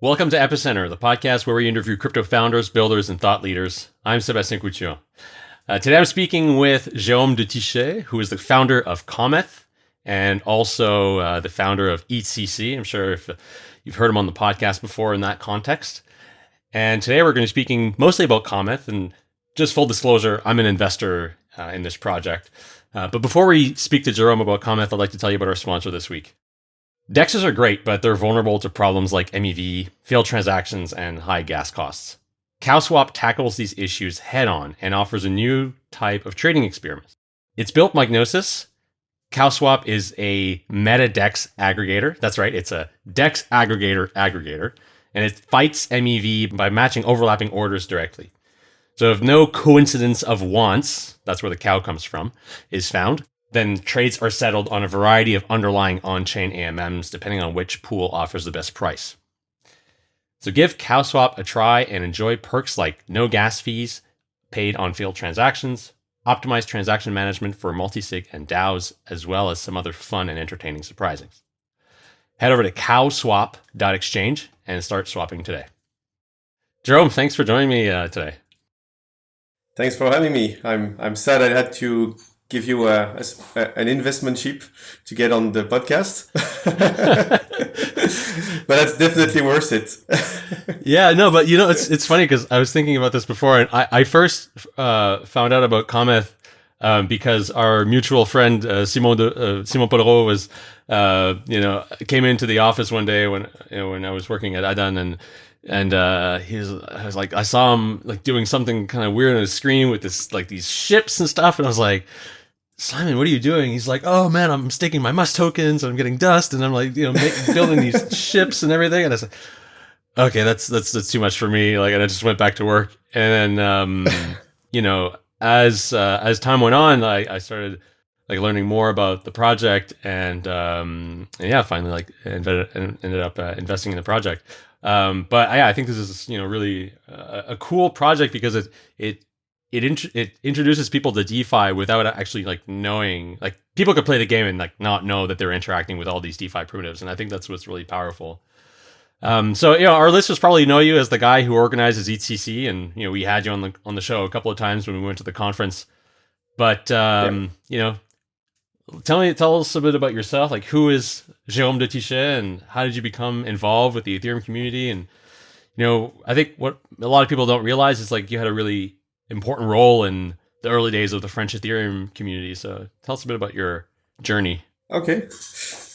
Welcome to Epicenter, the podcast where we interview crypto founders, builders, and thought leaders. I'm Sebastien Couture. Uh, today I'm speaking with Jérôme de Tychey, who is the founder of Cometh and also uh, the founder of EthCC. I'm sure if you've heard him on the podcast before in that context. And today we're going to be speaking mostly about Cometh. And just full disclosure, I'm an investor uh, in this project. Uh, but before we speak to Jérôme about Cometh, I'd like to tell you about our sponsor this week. DEXs are great, but they're vulnerable to problems like MEV, failed transactions, and high gas costs. CowSwap tackles these issues head on and offers a new type of trading experiment. It's built like Gnosis. CowSwap is a meta DEX aggregator. That's right, it's a DEX aggregator aggregator, and it fights MEV by matching overlapping orders directly. So if no coincidence of wants, that's where the cow comes from, is found, then trades are settled on a variety of underlying on-chain AMMs, depending on which pool offers the best price. So give CowSwap a try and enjoy perks like no gas fees paid on field transactions, optimized transaction management for multisig and DAOs, as well as some other fun and entertaining surprisings. Head over to cowswap.exchange and start swapping today. Jérôme, thanks for joining me uh, today. Thanks for having me. I'm I'm sad I had to give you a, a, an investment chip to get on the podcast. but that's definitely worth it. yeah, no, but you know, it's it's funny because I was thinking about this before, and I, I first uh, found out about Cometh um, because our mutual friend uh, Simon uh, Simon Polrot was, uh, you know, came into the office one day when you know, when I was working at Adan and and uh, he was, I was like, I saw him like doing something kind of weird on his screen with this like these ships and stuff, and I was like, Simon, what are you doing? He's like, oh man, I'm staking my Must tokens, and I'm getting dust, and I'm like, you know, make, building these ships and everything, and I said, okay, that's that's that's too much for me. Like, and I just went back to work, and then um, you know, as uh, as time went on, I, I started like learning more about the project, and um, and yeah, finally like ended, ended up uh, investing in the project. Um, but yeah, I think this is you know really a, a cool project because it it it int- it introduces people to DeFi without actually like knowing like people could play the game and like not know that they're interacting with all these DeFi primitives, and I think that's what's really powerful. Um, so you know, our listeners probably know you as the guy who organizes EthCC, and you know we had you on the on the show a couple of times when we went to the conference. But um, yeah. you know, tell me, tell us a bit about yourself. Like, who is Jérôme de Tychey, and how did you become involved with the Ethereum community? And you know, I think what a lot of people don't realize is like you had a really important role in the early days of the French Ethereum community. So, tell us a bit about your journey. Okay,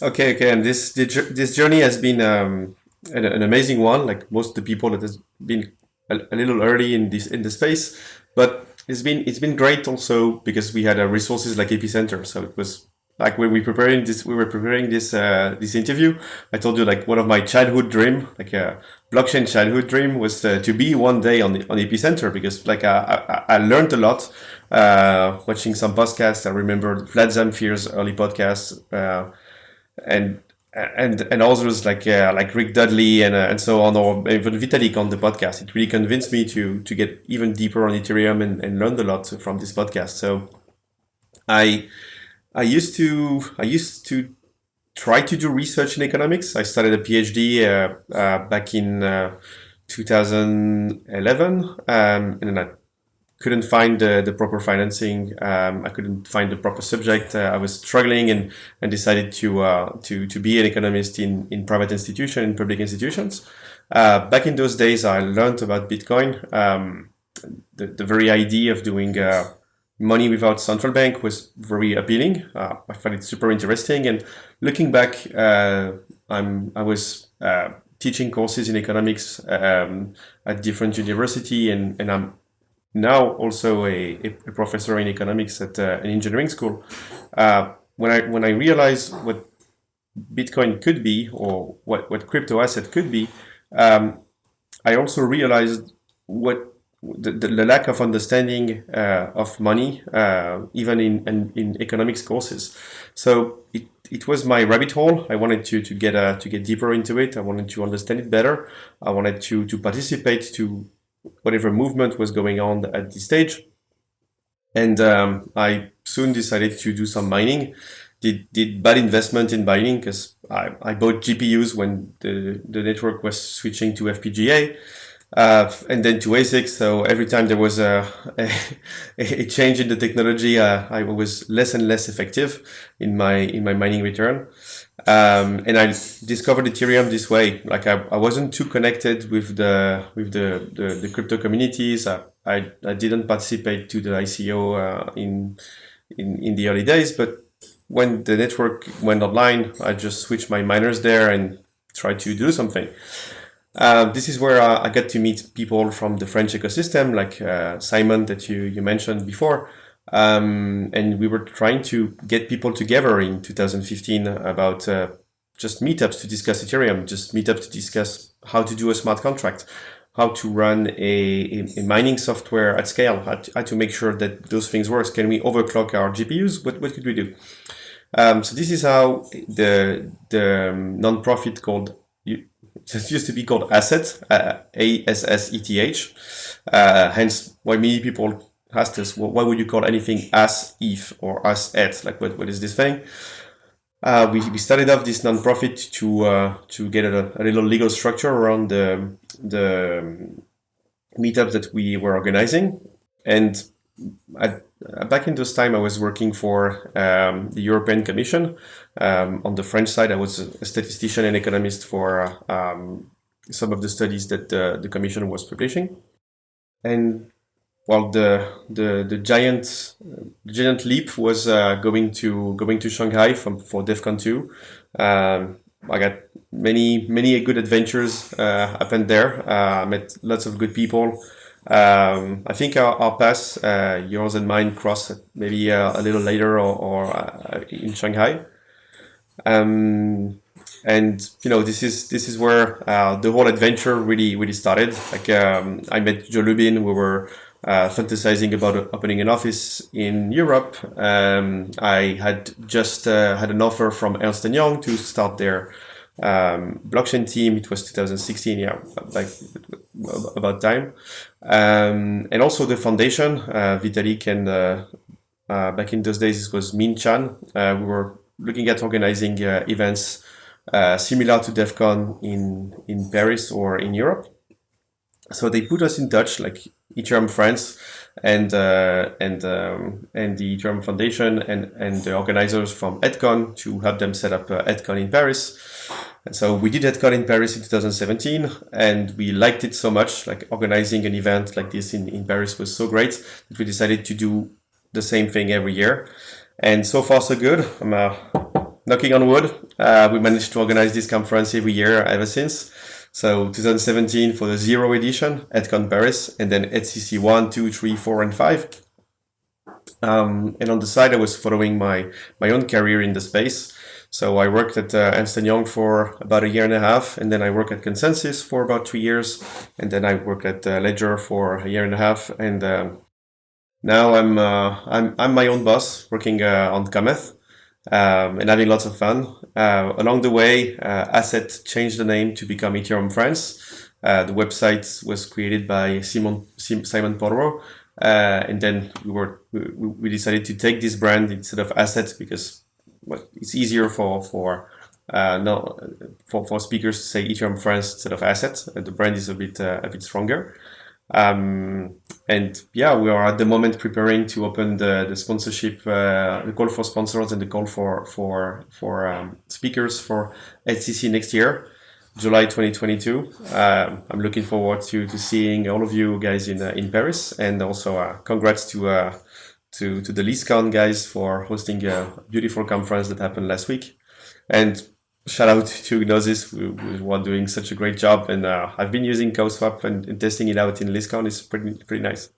okay, okay. And this this journey has been um, an, an, amazing one. Like most of the people that has been a, a little early in this in the space, but it's been it's been great also because we had uh, resources like Epicenter. So it was like when we preparing this, we were preparing this uh, this interview. I told you like one of my childhood dream, like a blockchain childhood dream, was uh, to be one day on on Epicenter because like I I, I learned a lot uh, watching some podcasts. I remember Vlad Zamfir's early podcasts uh, and and and others like uh, like Rick Dudley and uh, and so on, or even Vitalik on the podcast. It really convinced me to to get even deeper on Ethereum and, and learned a lot from this podcast. So I I used to I used to try to do research in economics. I started a PhD uh, uh, back in uh, 2011, um, and then I couldn't find the, the proper financing. Um, I couldn't find the proper subject. Uh, I was struggling and, and decided to uh, to to be an economist in in private institution in public institutions. Uh, back in those days, I learned about Bitcoin. Um, the, the very idea of doing money without central bank was very appealing. Uh, I found it super interesting. And looking back, uh, I'm I was uh, teaching courses in economics um, at different university, and and I'm now also a, a professor in economics at uh, an engineering school. Uh, when I when I realized what Bitcoin could be, or what what crypto asset could be, um, I also realized what the, the, lack of understanding uh, of money, uh, even in, in, in economics courses. So it, it was my rabbit hole. I wanted to, to get uh, to get deeper into it. I wanted to understand it better. I wanted to to participate to whatever movement was going on at this stage. And um, I soon decided to do some mining. did did bad investment in mining because I, I bought GPUs when the the network was switching to FPGA. Uh, and then to ASIC. So every time there was a, a, a change in the technology, uh, I was less and less effective in my in my mining return. Um, and I discovered Ethereum this way. Like I, I wasn't too connected with the with the the, the crypto communities. I, I, I didn't participate to the ICO uh, in in in the early days, but when the network went online, I just switched my miners there and tried to do something. Uh, this is where uh, I got to meet people from the French ecosystem, like uh, Simon that you, you mentioned before. Um, and we were trying to get people together in 2015 about uh, just meetups to discuss Ethereum, just meetups to discuss how to do a smart contract, how to run a, a, mining software at scale, how to, how to, make sure that those things work. Can we overclock our GPUs? What, what could we do? Um, so this is how the, the um, nonprofit called it used to be called Asseth, uh, A-S-S-E-T-H. Uh, hence why many people asked us, well, why would you call anything as if or as at? Like, what, what is this thing? Uh, we, we started off this nonprofit to uh, to get a, a, little legal structure around the the meetups that we were organizing, and at, back in those time, I was working for um, the European Commission. Um, on the French side, I was a statistician and economist for um, some of the studies that the, the Commission was publishing. And while the the the giant giant leap was uh, going to going to Shanghai from for DevCon two, um, I got many many good adventures uh, happened there. Uh, met lots of good people. Um, I think our, our paths, uh, yours and mine, cross maybe uh, a little later or, or uh, in Shanghai. Um, and you know this is this is where uh, the whole adventure really really started. Like um, I met Joe Lubin, we were uh, fantasizing about opening an office in Europe. Um, I had just uh, had an offer from Ernst & Young to start their um, blockchain team. It was 2016, yeah, like about time. Um, and also the foundation, uh, Vitalik and uh, uh, back in those days it was Ming Chan. Uh, we were looking at organizing events similar to DevCon in, in Paris or in Europe. So they put us in touch, like Ethereum France and and um, and the Ethereum Foundation and and the organizers from EdCon to help them set up EdCon in Paris. And so we did EdCon in Paris in 2017 and we liked it so much, like organizing an event like this in, in Paris was so great that we decided to do the same thing every year. And so far so good. I'm uh, knocking on wood. Uh, we managed to organize this conference every year ever since. So 2017 for the zero edition, at EdCon Paris, and then EthCC 1, 2, 3, 4, and 5. Um, and on the side, I was following my, my own career in the space. So I worked at uh, Ernst Young for about a year and a half, and then I worked at ConsenSys for about two years, and then I worked at uh, Ledger for a year and a half, and um, now I'm uh, I'm I'm my own boss, working uh, on Cometh, um, and having lots of fun. Uh, along the way, uh, Asseth changed the name to become Ethereum France. the website was created by Simon Simon Polrot, and then we were we, we decided to take this brand instead of Asseth because well, it's easier for for uh, no for, for speakers to say Ethereum France instead of Asseth. Uh, the brand is a bit uh, a bit stronger. Um, and yeah, we are at the moment preparing to open the, the sponsorship, uh, the call for sponsors and the call for for for um, speakers for EthCC next year, July 2022. Um, I'm looking forward to to seeing all of you guys in uh, in Paris, and also uh, congrats to uh, to, to the LisCon guys for hosting a beautiful conference that happened last week. And shout out to Gnosis, who, who are doing such a great job. And uh, I've been using CowSwap and, and, testing it out in LisCon. It's pretty, pretty nice.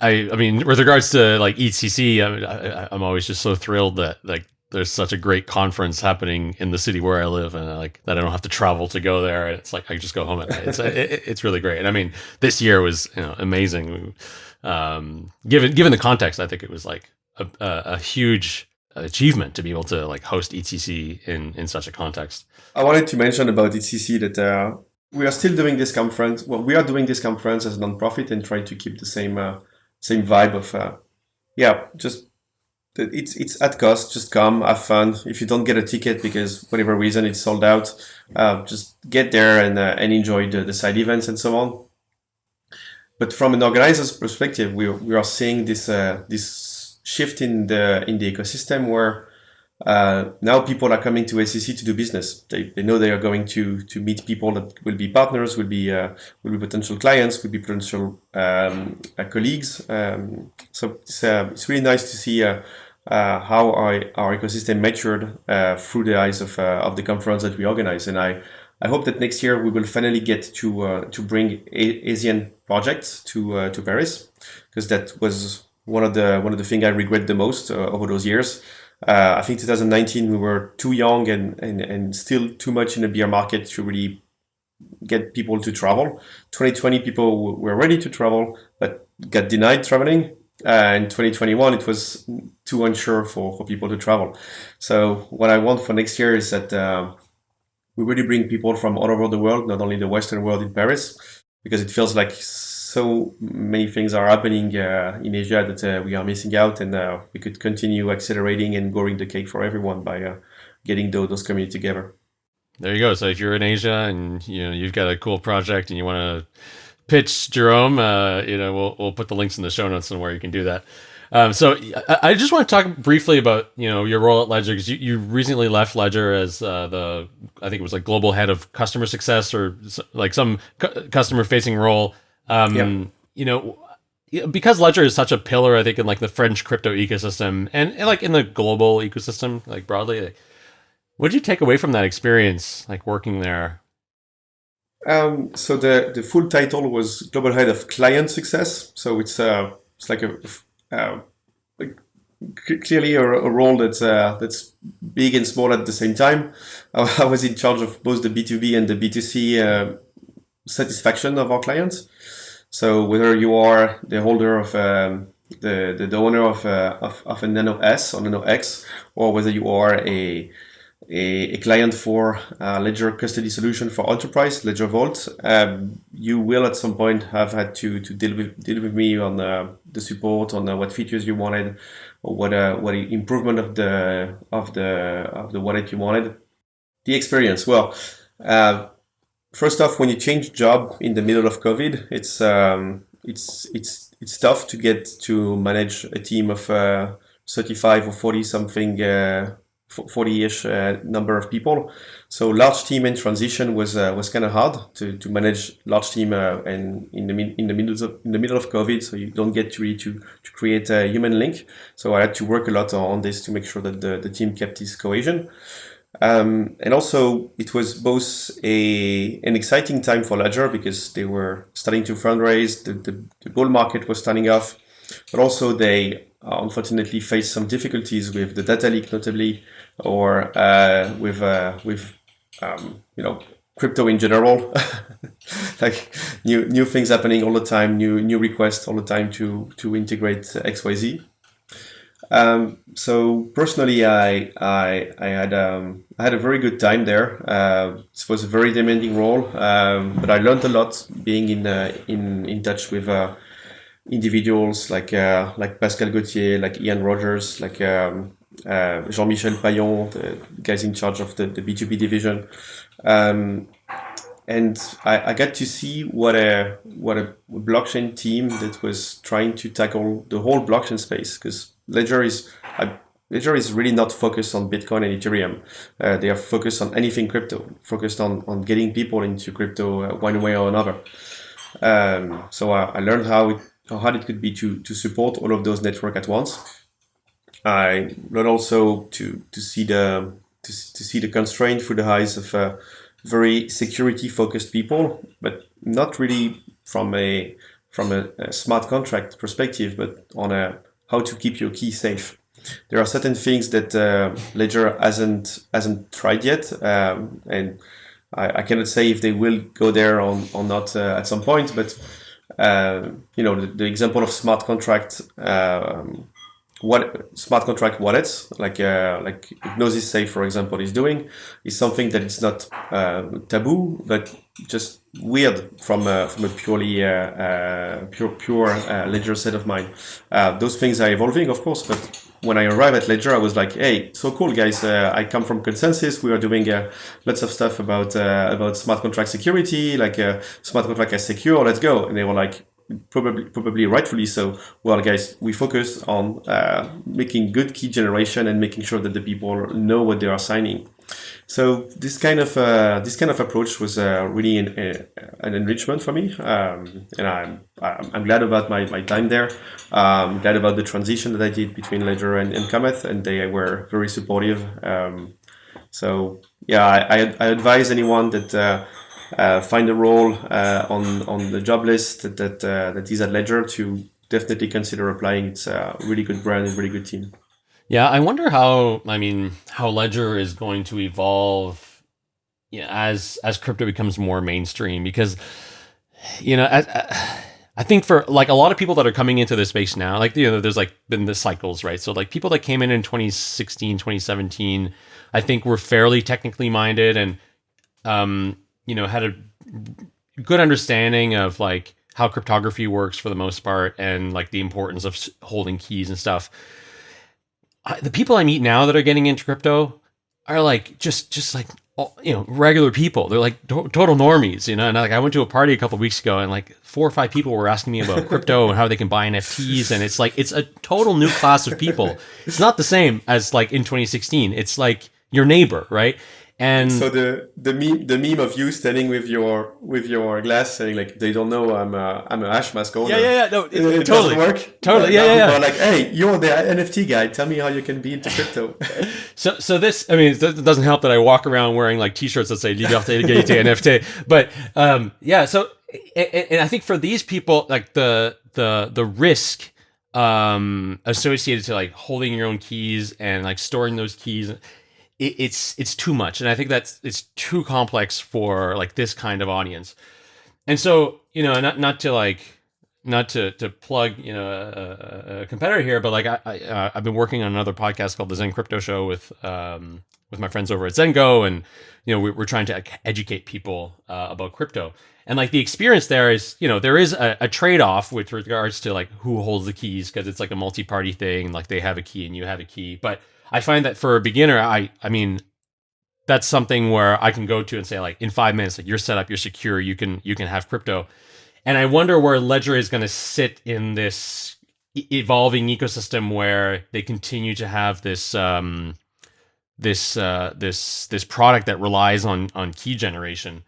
I, I mean, with regards to like ECC, I I, I'm always just so thrilled that like there's such a great conference happening in the city where I live, and like that I don't have to travel to go there. It's like I just go home at night. It's it, it's really great. And I mean, this year was you know amazing um, given given the context, I think it was like a, a, a, huge achievement to be able to like host ETC in in such a context. I wanted to mention about ETC that uh, we are still doing this conference. Well, we are doing this conference as a nonprofit and try to keep the same uh, same vibe of uh, yeah, just it's it's at cost. Just come, have fun. If you don't get a ticket because whatever reason it's sold out, uh, just get there and uh, and enjoy the, the side events and so on. But from an organizer's perspective, we we are seeing this uh, this shift in the in the ecosystem where uh, now people are coming to SEC to do business. They, they know they are going to to meet people that will be partners, will be uh, will be potential clients, will be potential um, uh, colleagues. Um, so it's, uh, it's really nice to see uh, uh, how our, our ecosystem matured through the eyes of of the conference that we organize. And I I hope that next year we will finally get to to bring a- Asian projects to to Paris because that was one of the one of the things I regret the most over those years. Uh, I think 2019 we were too young and, and, and still too much in the beer market to really get people to travel. 2020 people were ready to travel but got denied traveling. Uh, in 2021 it was too unsure for, for people to travel. So what I want for next year is that uh, we really bring people from all over the world, not only the Western world in Paris, because it feels like so many things are happening uh, in Asia that uh, we are missing out, and uh, we could continue accelerating and growing the cake for everyone by uh, getting those, those communities together. There you go. So if you're in Asia and you know you've got a cool project and you want to pitch Jerome, uh, you know we'll we'll put the links in the show notes and where you can do that. Um, so I, I, just want to talk briefly about you know your role at Ledger because you, you recently left Ledger as uh, the I think it was like global head of customer success or like some cu- customer facing role. Um, yeah. You know, because Ledger is such a pillar, I think, in like the French crypto ecosystem and, and like in the global ecosystem, like broadly. Like, what did you take away from that experience, like working there? Um, so the the full title was global head of client success. So it's uh it's like a uh, clearly a, a, role that's uh, that's big and small at the same time. I was in charge of both the B two B and the B two C uh, satisfaction of our clients. So whether you are the holder of um, the, the, the owner of, uh, of, of a Nano S or Nano X, or whether you are a a, a client for a Ledger custody solution for enterprise, Ledger Vault, um, you will at some point have had to, to deal with deal with me on uh, the support, on uh, what features you wanted, or what uh, what improvement of the of the of the wallet you wanted. The experience, well, uh, first off, when you change job in the middle of COVID, it's um, it's it's it's tough to get to manage a team of uh, 35 or 40 something, uh, 40-ish uh, number of people. So large team in transition was uh, was kind of hard to, to manage large team uh, and in the in the middle of in the middle of COVID, so you don't get to really to to create a human link. So I had to work a lot on this to make sure that the, the team kept its cohesion. Um, and also, it was both a an exciting time for Ledger because they were starting to fundraise, the, the, the bull market was starting off, but also they uh, unfortunately faced some difficulties with the data leak, notably, or uh, with uh, with um, you know crypto in general, like new new things happening all the time, new new requests all the time to to integrate XYZ. Um, so personally, I I, I had um, I had a very good time there. Uh, it was a very demanding role, um, but I learned a lot being in uh, in in touch with uh, individuals like uh, like Pascal Gauthier, like Ian Rogers, like um, uh, Jean-Michel Pailhon, the guys in charge of the, the B2B division. Um, and I, I got to see what a what a blockchain team that was trying to tackle the whole blockchain space because Ledger is uh, Ledger is really not focused on Bitcoin and Ethereum. Uh, they are focused on anything crypto, focused on on getting people into crypto uh, one way or another. Um, so I, I, learned how it, how hard it could be to to support all of those network at once. I learned also to to see the to, to see the constraint through the eyes of uh, very security focused people, but not really from a from a, a smart contract perspective, but on a how to keep your key safe. There are certain things that uh, Ledger hasn't hasn't tried yet, um, and I, I, cannot say if they will go there or, or not uh, at some point. But uh, you know, the, the, example of smart contract, um, what smart contract wallets like uh, like Gnosis Safe, for example, is doing, is something that it's not uh, taboo, but just weird from a, from a purely uh, uh, pure pure uh, ledger set of mind. those things are evolving, of course, but when I arrived at Ledger, I was like, "Hey, so cool, guys! Uh, I come from ConsenSys. We are doing uh, lots of stuff about uh, about smart contract security, like uh, smart contract as secure. Let's go!" And they were like, probably probably rightfully so. Well, guys, we focus on uh, making good key generation and making sure that the people know what they are signing. So this kind of uh, this kind of approach was uh, really an, an, enrichment for me, um, and I'm I'm glad about my, my time there. Um, glad about the transition that I did between Ledger and, and Cometh, and they were very supportive. Um, so yeah, I, I, advise anyone that uh, uh, find a role uh, on on the job list that that, uh, that is at Ledger to definitely consider applying. It's a really good brand and really good team. Yeah, I wonder how. I mean, how Ledger is going to evolve, yeah, as as crypto becomes more mainstream. Because, you know, as, I think for like a lot of people that are coming into this space now, like you know, there's like been the cycles, right? So like people that came in in 2016, 2017, I think were fairly technically minded and, um, you know, had a good understanding of like how cryptography works for the most part and like the importance of holding keys and stuff I, the people I meet now that are getting into crypto are like just just like you know regular people. They're like to- total normies, you know. And like I went to a party a couple weeks ago, and like four or five people were asking me about crypto and how they can buy NFTs, and it's like it's a total new class of people. It's not the same as like in 2016. It's like your neighbor, right? And so the the meme the meme of you standing with your with your glass saying like they don't know I'm a I'm a Hashmask owner. Yeah, yeah, yeah. No, it, it, it totally work. Totally. yeah, yeah, yeah. like, hey, you're the NFT guy. Tell me how you can be into crypto. so, so this, I mean, it doesn't help that I walk around wearing like T-shirts that say "Liberté, Égalité, NFT." But um, yeah, so and, and I think for these people, like the the the risk um associated to like holding your own keys and like storing those keys it, it's it's too much, and I think that's it's too complex for like this kind of audience. And so you know, not not to like not to to plug you know a, a competitor here, but like I, I uh, I've been working on another podcast called the Zen Crypto Show with um with my friends over at Zengo, and you know we, are trying to educate people uh, about crypto. And like the experience there is, you know, there is a, a trade off with regards to like who holds the keys because it's like a multi party thing. Like they have a key and you have a key, but I find that for a beginner, I I mean, that's something where I can go to and say like in five minutes, like you're set up, you're secure, you can you can have crypto. And I wonder where Ledger is going to sit in this evolving ecosystem where they continue to have this um, this uh, this this product that relies on on key generation.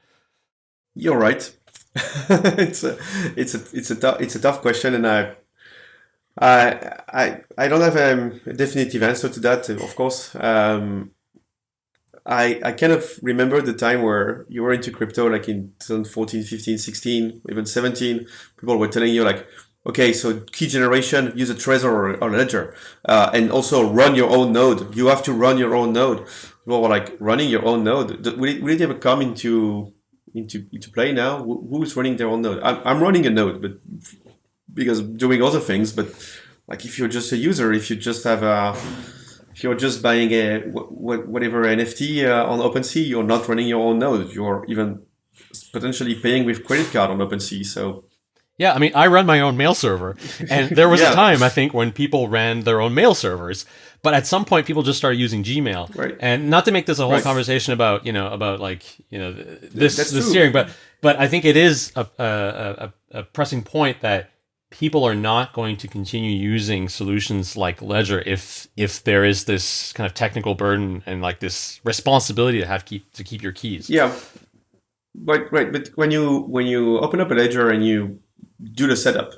You're right. it's a it's a it's a it's a tough question, and I I I I don't have a definitive answer to that. Of course, um, I I kind of remember the time where you were into crypto, like in 2014, 15, 16, even 17. People were telling you like, okay, so key generation, use a Trezor or, a Ledger, uh, and also run your own node. You have to run your own node. People were like running your own node. Will it, will ever come into into into play now? Who's running their own node? I'm, I'm running a node, but because doing other things. But like if you're just a user, if you just have a, if you're just buying a whatever NFT uh, on OpenSea, you're not running your own node. You're even potentially paying with credit card on OpenSea. So yeah, I mean, I run my own mail server, and there was yeah. a time I think when people ran their own mail servers, but at some point people just started using Gmail. Right. And not to make this a whole right. conversation about you know about like you know this That's this steering, but but I think it is a, a, a, a pressing point that people are not going to continue using solutions like Ledger if if there is this kind of technical burden and like this responsibility to have keep to keep your keys. Yeah, right, right. But when you when you open up a Ledger and you do the setup,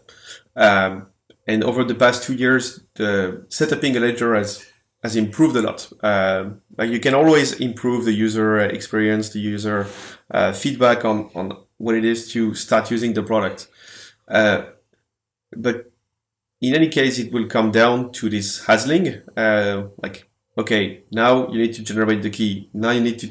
um, and over the past two years, the setuping a Ledger has has improved a lot. Uh, like you can always improve the user experience, the user uh, feedback on on what it is to start using the product. Uh, but in any case, it will come down to this hassling. Uh, like, okay, now you need to generate the key. Now you need to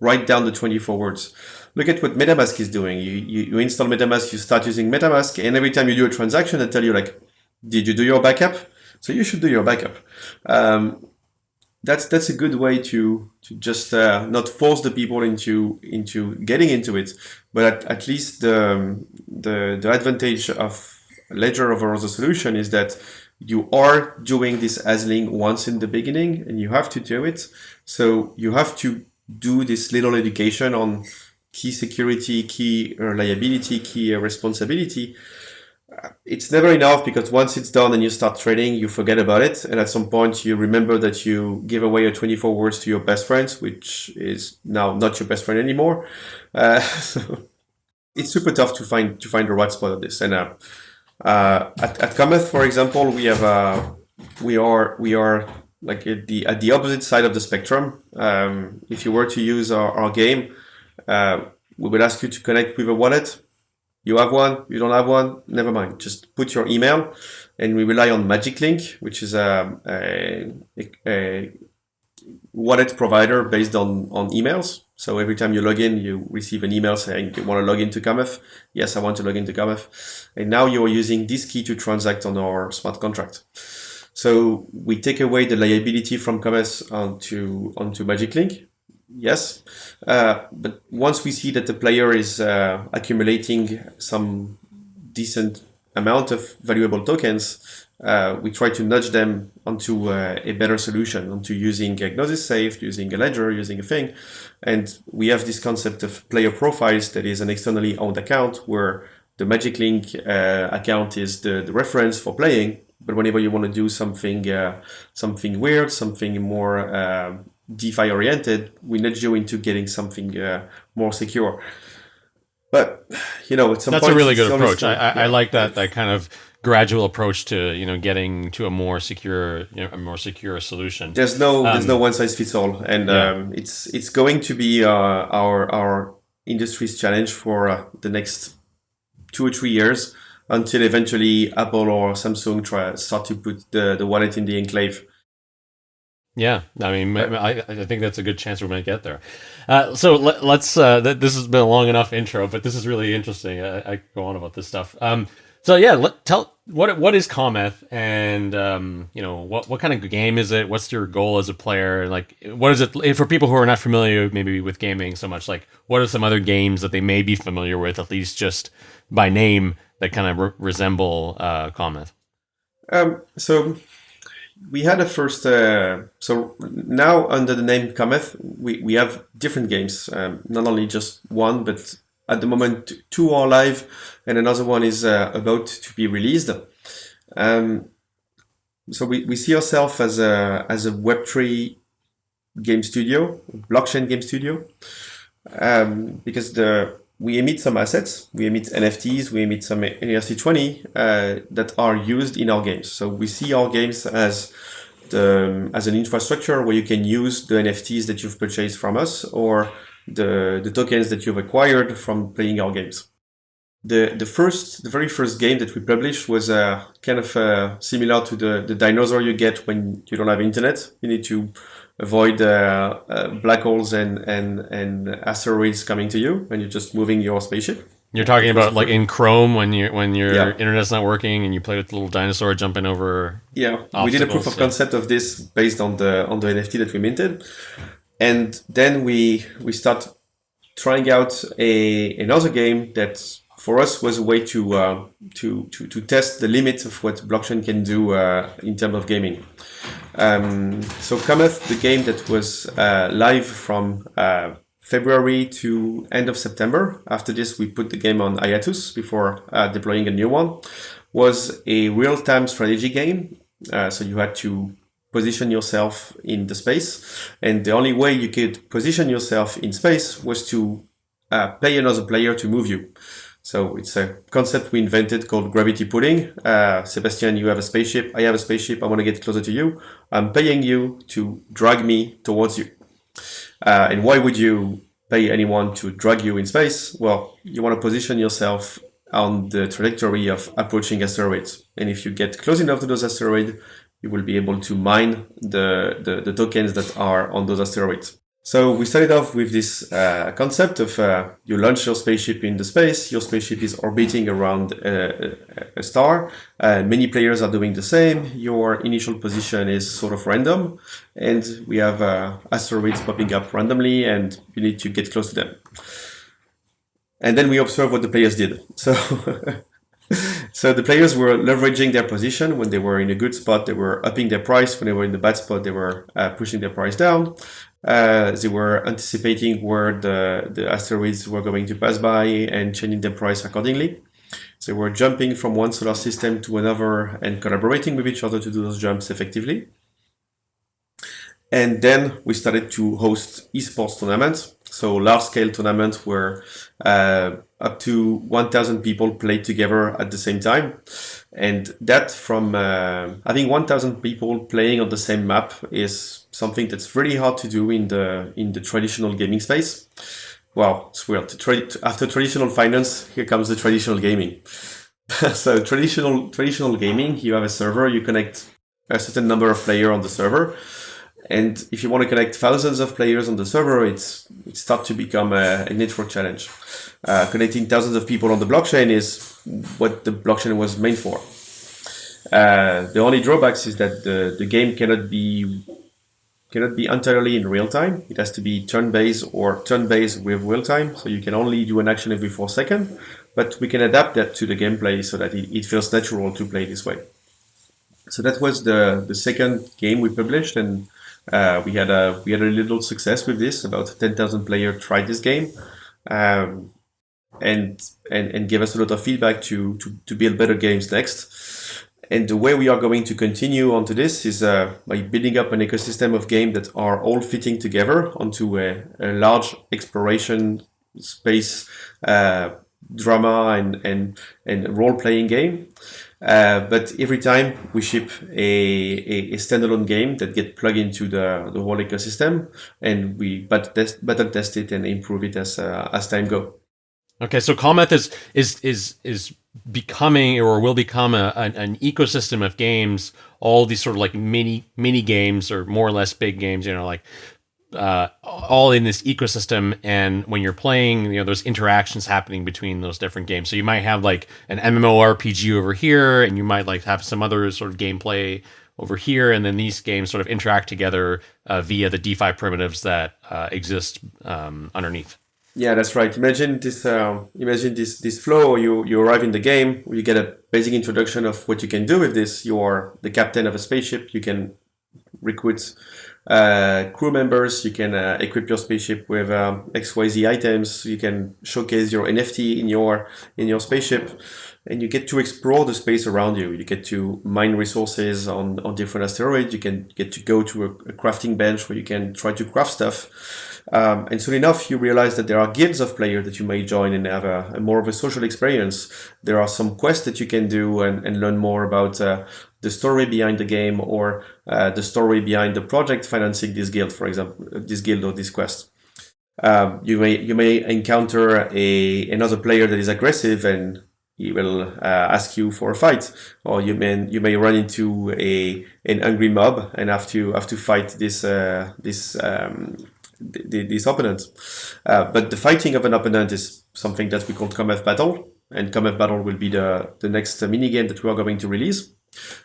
write down the 24 words. Look at what MetaMask is doing. You, you, you install MetaMask, you start using MetaMask, and every time you do a transaction, they tell you like, did you do your backup? So you should do your backup. Um, that's that's a good way to to just uh, not force the people into into getting into it, but at, at least the the the advantage of ledger over the solution is that you are doing this asling once in the beginning and you have to do it. So you have to do this little education on key security, key reliability, key responsibility. It's never enough because once it's done and you start trading, you forget about it. And at some point you remember that you give away your 24 words to your best friends, which is now not your best friend anymore. Uh, so it's super tough to find to find the right spot of this. And uh, uh, at, at Cometh, for example, we have uh, we are we are like at the at the opposite side of the spectrum. Um, if you were to use our, our game, uh, we would ask you to connect with a wallet. You have one, you don't have one, never mind. Just put your email, and we rely on Magic Link, which is a, a, a wallet provider based on on emails. So every time you log in, you receive an email saying you want to log into Cometh. Yes, I want to log into Cometh. And now you're using this key to transact on our smart contract. So we take away the liability from Cometh onto, onto Magic Link. Yes. Uh, but once we see that the player is uh, accumulating some decent amount of valuable tokens, uh, we try to nudge them onto uh, a better solution, onto using Gnosis Safe, using a ledger, using a thing. And we have this concept of player profiles that is an externally owned account where the Magic Link uh, account is the, the reference for playing. But whenever you want to do something uh, something weird, something more uh, DeFi oriented, we nudge you into getting something uh, more secure. But you know, it's that's a really good approach. I, I, yeah. I like that that kind of gradual approach to you know getting to a more secure you know, a more secure solution. There's no um, there's no one size fits all, and yeah. um, it's it's going to be uh, our our industry's challenge for uh, the next two or three years until eventually Apple or Samsung try start to put the the wallet in the enclave. Yeah, I mean, I, I think that's a good chance we're going to get there. Uh, so let, us uh, th- this has been a long enough intro, but this is really interesting. I, I go on about this stuff. Um, so yeah, let, tell what what is Cometh, and um, you know what what kind of game is it? What's your goal as a player? Like, what is it for people who are not familiar maybe with gaming so much? Like, what are some other games that they may be familiar with, at least just by name, that kind of re- resemble uh, Cometh? Um, so we had a first. Uh, so now under the name Cometh, we we have different games. Um, not only just one, but at the moment, two are live, and another one is uh, about to be released. Um, so we, we see ourselves as a as a Web3 game studio, blockchain game studio, um, because the we emit some assets, we emit NFTs, we emit some ERC20 uh, that are used in our games. So we see our games as the, as an infrastructure where you can use the NFTs that you've purchased from us or the, the tokens that you've acquired from playing our games. The, the first, the very first game that we published was uh, kind of uh, similar to the, the dinosaur you get when you don't have internet. You need to avoid uh, uh, black holes and, and, and asteroids coming to you, and you're just moving your spaceship. You're talking about like in Chrome when you when your yeah. internet's not working and you play with the little dinosaur jumping over. Yeah, we did a proof of concept of this based on the on the NFT that we minted, and then we we start trying out a another game that for us was a way to uh, to, to to test the limits of what blockchain can do uh, in terms of gaming. Um, so Cometh, the game that was uh, live from uh, February to end of September. After this, we put the game on hiatus before uh, deploying a new one. Was a real-time strategy game. Uh, so you had to position yourself in the space. And the only way you could position yourself in space was to uh, pay another player to move you. So it's a concept we invented called gravity pulling. Uh, Sebastien, you have a spaceship. I have a spaceship. I want to get closer to you. I'm paying you to drag me towards you. Uh, and why would you pay anyone to drag you in space? Well, you want to position yourself on the trajectory of approaching asteroids. And if you get close enough to those asteroids, you will be able to mine the, the, the tokens that are on those asteroids. So we started off with this uh, concept of uh, you launch your spaceship in the space, your spaceship is orbiting around a, a star, uh, many players are doing the same, your initial position is sort of random, and we have uh, asteroids popping up randomly and you need to get close to them. And then we observe what the players did. So So the players were leveraging their position when they were in a good spot. They were upping their price. When they were in the bad spot, they were uh, pushing their price down. Uh, they were anticipating where the, the asteroids were going to pass by and changing their price accordingly. So they were jumping from one solar system to another and collaborating with each other to do those jumps effectively. And then we started to host esports tournaments. So large scale tournaments where uh, up to 1000 people played together at the same time. And that from uh, having 1000 people playing on the same map is something that's really hard to do in the, in the traditional gaming space. Wow, it's weird. After traditional finance, here comes the traditional gaming. so traditional traditional gaming, you have a server, you connect a certain number of players on the server, and if you want to connect thousands of players on the server, it's it starts to become a, a network challenge. Uh, connecting thousands of people on the blockchain is what the blockchain was made for. Uh, the only drawbacks is that the, the game cannot be cannot be entirely in real time. It has to be turn-based or turn-based with real time. So you can only do an action every four seconds, but we can adapt that to the gameplay so that it, it feels natural to play this way. So that was the, the second game we published and uh, we had a we had a little success with this. About 10,000 players tried this game, um, and and and gave us a lot of feedback to to to build better games next. And the way we are going to continue onto this is uh, by building up an ecosystem of games that are all fitting together onto a, a large exploration space uh, drama and and and role playing game. Uh, but every time we ship a, a, a, standalone game that get plugged into the, the whole ecosystem and we but test, better test it and improve it as uh, as time go. Okay, so Cometh is is is is becoming or will become a, an, an, ecosystem of games. All these sort of like mini mini games or more or less big games. You know, like uh, all in this ecosystem. And when you're playing, you know, there's interactions happening between those different games. So you might have like an MMORPG over here, and you might like have some other sort of gameplay over here, and then these games sort of interact together uh, via the DeFi primitives that uh, exist um, underneath. Yeah, that's right. Imagine this. Uh, imagine this this flow. You you arrive in the game. You get a basic introduction of what you can do with this. You are the captain of a spaceship. You can recruit uh, crew members. You can uh, equip your spaceship with um, XYZ items. You can showcase your NFT in your in your spaceship, and you get to explore the space around you. You get to mine resources on on different asteroids. You can get to go to a, a crafting bench where you can try to craft stuff. Um, and soon enough, you realize that there are guilds of players that you may join and have a, a, more of a social experience. There are some quests that you can do and, and learn more about uh, the story behind the game or uh, the story behind the project financing this guild, for example, this guild or this quest. Um, you may you may encounter a another player that is aggressive and he will uh, ask you for a fight, or you may you may run into a an angry mob and have to have to fight this uh, this um, this opponent. Uh, but the fighting of an opponent is something that we call Cometh Battle, and Cometh Battle will be the the next mini game that we are going to release.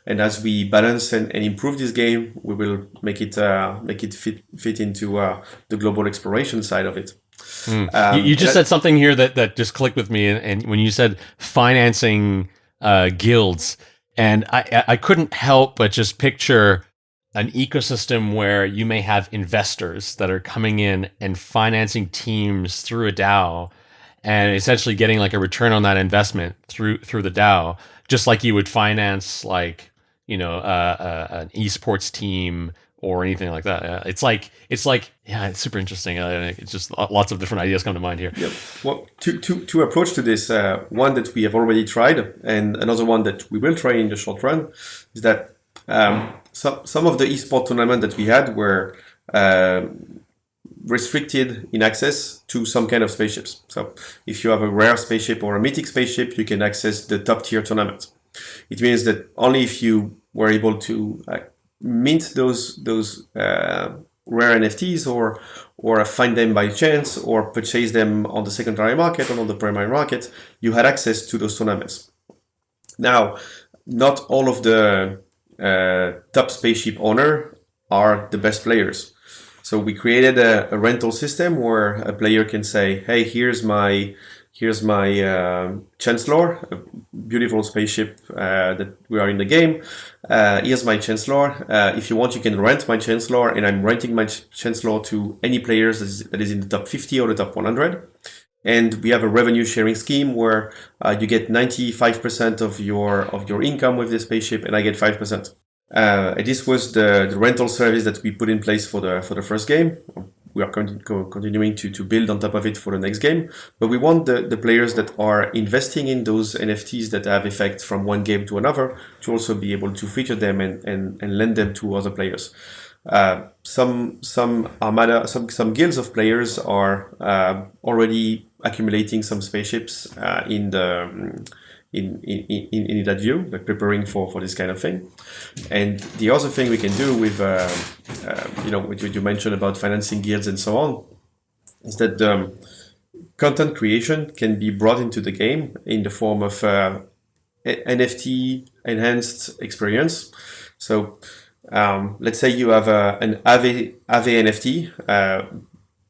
And as we balance and, and improve this game, we will make it uh, make it fit fit into uh, the global exploration side of it. Mm. Um, you, you, just said something here that that just clicked with me, and, and when you said financing uh, guilds, and I I couldn't help but just picture an ecosystem where you may have investors that are coming in and financing teams through a DAO and essentially getting like a return on that investment through through the DAO just like you would finance like you know uh, uh, an esports team or anything like that. Uh, it's like it's like yeah, it's super interesting. Uh, it's just lots of different ideas come to mind here. Yep. Well, to to to approach to this, uh, one that we have already tried, and another one that we will try in the short run, is that um, some some of the esports tournament that we had were. Um, restricted in access to some kind of spaceships. So if you have a rare spaceship or a mythic spaceship, you can access the top tier tournament. It means that only if you were able to uh, mint those those uh, rare NFTs or or find them by chance or purchase them on the secondary market or on the primary market, you had access to those tournaments. Now, not all of the uh, top spaceship owner are the best players. So we created a, a, rental system where a player can say, hey, here's my here's my uh, Chancellor, a beautiful spaceship uh, that we are in the game. Uh, here's my Chancellor. Uh, if you want, you can rent my Chancellor, and I'm renting my Chancellor to any players that is, that is in the top 50 or the top 100. And we have a revenue sharing scheme where uh, you get 95% of your of your income with the spaceship, and I get 5%. Uh, this was the, the rental service that we put in place for the for the first game. We are continu continuing to, to build on top of it for the next game, but we want the, the players that are investing in those NFTs that have effects from one game to another to also be able to feature them and, and, and lend them to other players. Uh, some some armada, some some guilds of players are uh, already accumulating some spaceships uh, in the in, in, in, in that view, like preparing for, for this kind of thing. And the other thing we can do with, uh, uh, you know, what you mentioned about financing guilds and so on, is that um, content creation can be brought into the game in the form of uh, NFT enhanced experience. So um, let's say you have a, an Aave, Aave NFT, uh,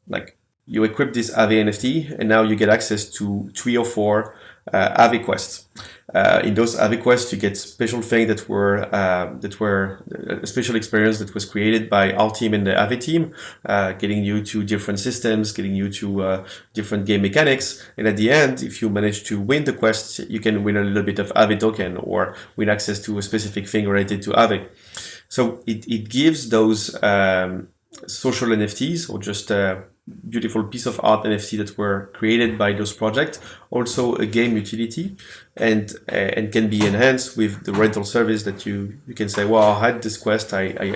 like you equip this Aave NFT and now you get access to three or four uh, quests. Uh, in those Aave quests, you get special things that were uh, that were a special experience that was created by our team and the Aave team, uh, getting you to different systems, getting you to uh, different game mechanics. And at the end, if you manage to win the quest, you can win a little bit of Aave token or win access to a specific thing related to Aave. So it, it gives those um, social NFTs or just uh, beautiful piece of art NFT that were created by those projects, also a game utility, and uh, and can be enhanced with the rental service that you you can say, well, I had this quest, I I,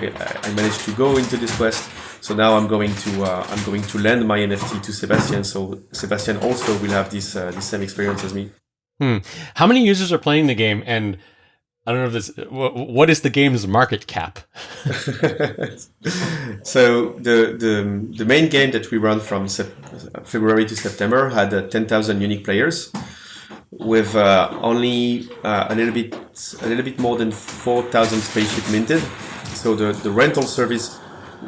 I managed to go into this quest, so now I'm going to uh, I'm going to lend my NFT to Sebastian, so Sebastian also will have this uh, this same experience as me. Hmm. How many users are playing the game, and I don't know if this. What is the game's market cap? so the the the main game that we run from February to September had uh, ten thousand unique players, with uh, only uh, a little bit a little bit more than four thousand spaceship minted. So the the rental service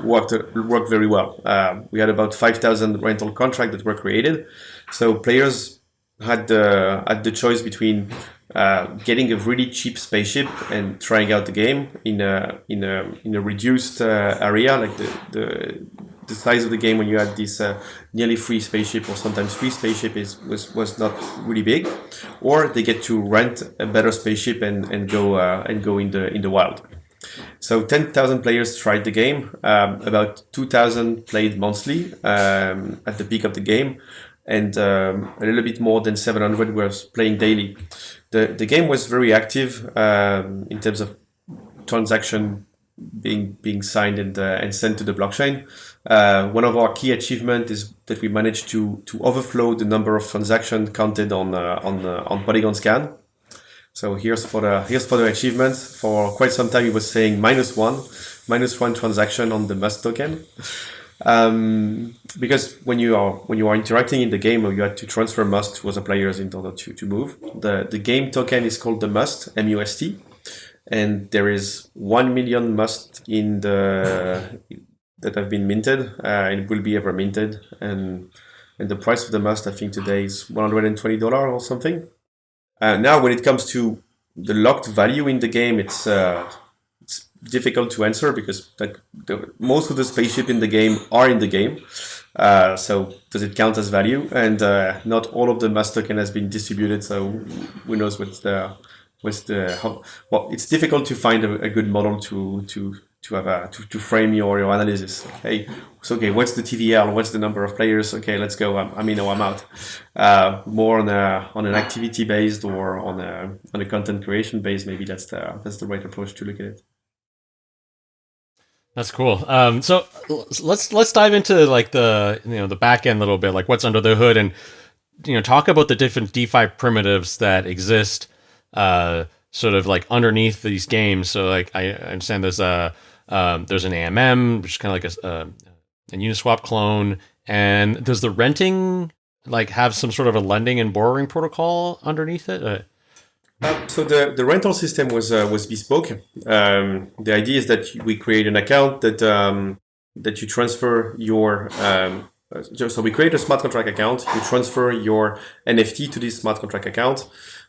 worked worked very well. Uh, we had about five thousand rental contracts that were created. So players had had the choice between uh, getting a really cheap spaceship and trying out the game in a in a in a reduced uh, area, like the, the the size of the game when you had this uh, nearly free spaceship or sometimes free spaceship is was was not really big, or they get to rent a better spaceship and and go uh, and go in the in the wild. So 10,000 players tried the game. Um, about 2,000 played monthly um, at the peak of the game, and um, a little bit more than 700 were playing daily the, the game was very active um, in terms of transaction being being signed and, uh, and sent to the blockchain. Uh, one of our key achievements is that we managed to to overflow the number of transactions counted on uh, on uh, on Polygon Scan. So here's for the here's for the achievements. For quite some time, it was saying minus one, minus one transaction on the Must token. Um, because when you are when you are interacting in the game, you have to transfer must to other players in order to, to move. The the game token is called the must M U S T, and there is one million must in the that have been minted uh, and will be ever minted. And and the price of the must I think today is one hundred and twenty dollar or something. Uh, now when it comes to the locked value in the game, it's uh, difficult to answer because the, most of the spaceship in the game are in the game. Uh, so does it count as value? And uh, not all of the must token has been distributed. So who knows what's the what's the how, well? It's difficult to find a, a good model to to to have a to, to frame your, your analysis. Hey, so okay, what's the TVL? What's the number of players? Okay, let's go. I'm, I mean, no, I'm out. Uh, more on a on an activity based or on a on a content creation based. Maybe that's the that's the right approach to look at it. That's cool. Um, so let's let's dive into like the you know the back end a little bit, like what's under the hood, and you know talk about the different DeFi primitives that exist, uh, sort of like underneath these games. So like I understand there's a um, there's an AMM, which is kind of like a, a Uniswap clone, and does the renting like have some sort of a lending and borrowing protocol underneath it? Uh, uh, so the, the rental system was uh, was bespoke. Um, the idea is that we create an account that um, that you transfer your um, uh, so we create a smart contract account. You transfer your NFT to this smart contract account,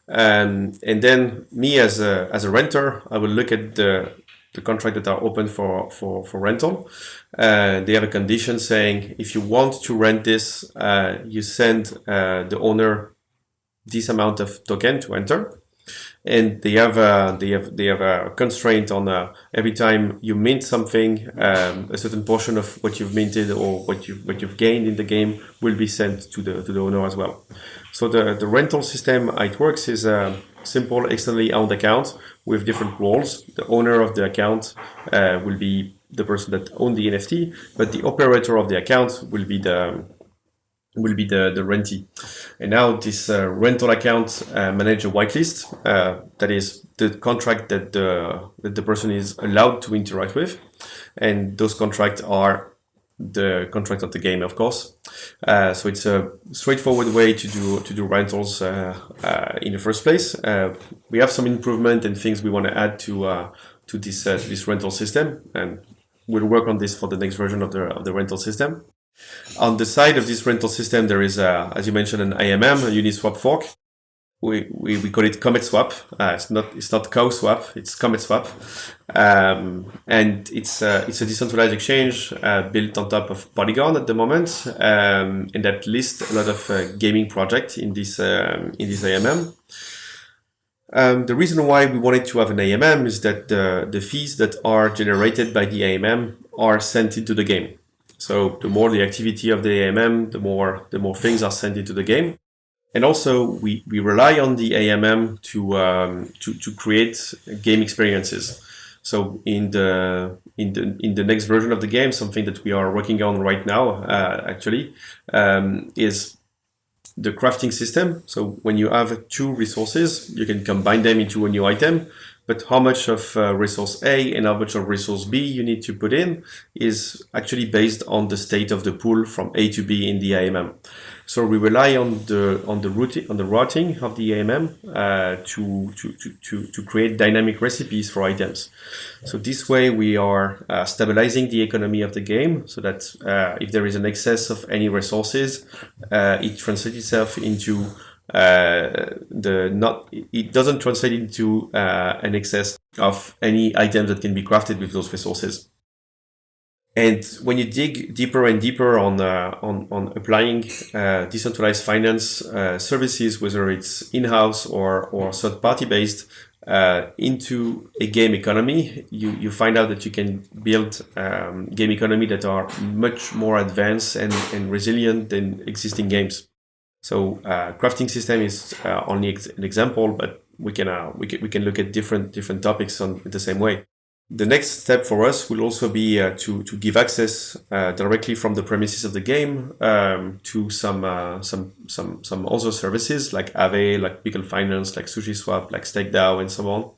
um, and then me as a as a renter, I will look at the the contract that are open for for for rental. Uh, they have a condition saying if you want to rent this, uh, you send uh, the owner this amount of token to enter and they have a, they have they have a constraint on uh, every time you mint something, um, a certain portion of what you've minted or what you what you've gained in the game will be sent to the to the owner as well. So the the rental system how it works is a simple externally owned account with different roles. The owner of the account uh, will be the person that owns the NFT, but the operator of the account will be the will be the, the rentee. And now this uh, rental account uh, manage a whitelist. Uh, that is the contract that the, that the person is allowed to interact with. And those contracts are the contract of the game, of course. Uh, so it's a straightforward way to do to do rentals uh, uh, in the first place. We have some improvement and things we want to add to to this this rental system, and we'll work on this for the next version of the of the rental system. On the side of this rental system, there is, a, as you mentioned, an AMM, a Uniswap fork. We, we, we call it ComethSwap. Uh, it's not it's not Cow Swap. It's ComethSwap, um, and it's uh, it's a decentralized exchange uh, built on top of Polygon at the moment, um, and that lists a lot of uh, gaming projects in this um, in this AMM. Um, the reason why we wanted to have an AMM is that the, the fees that are generated by the AMM are sent into the game. So the more the activity of the AMM, the more the more things are sent into the game. And also we, we rely on the AMM to, um, to, to create game experiences. So in the in the in the next version of the game, something that we are working on right now, uh, actually, um, is the crafting system. So when you have two resources, you can combine them into a new item but how much of uh, resource A and how much of resource B you need to put in is actually based on the state of the pool from A to B in the AMM. So we rely on the on the routing on the routing of the AMM uh, to, to, to, to create dynamic recipes for items. So this way we are uh, stabilizing the economy of the game so that uh, if there is an excess of any resources, uh, it translates itself into uh, the not it doesn't translate into uh, an excess of any items that can be crafted with those resources. And when you dig deeper and deeper on uh, on, on applying uh, decentralized finance uh, services, whether it's in-house or or third-party based, uh, into a game economy, you, you find out that you can build um, game economy that are much more advanced and, and resilient than existing games. So uh, crafting system is uh, only ex an example, but we can, uh, we can we can look at different different topics on the same way. The next step for us will also be uh, to to give access uh, directly from the premises of the game um, to some uh, some some some other services like Aave, like Pickle Finance, like SushiSwap, like StakeDAO, and so on,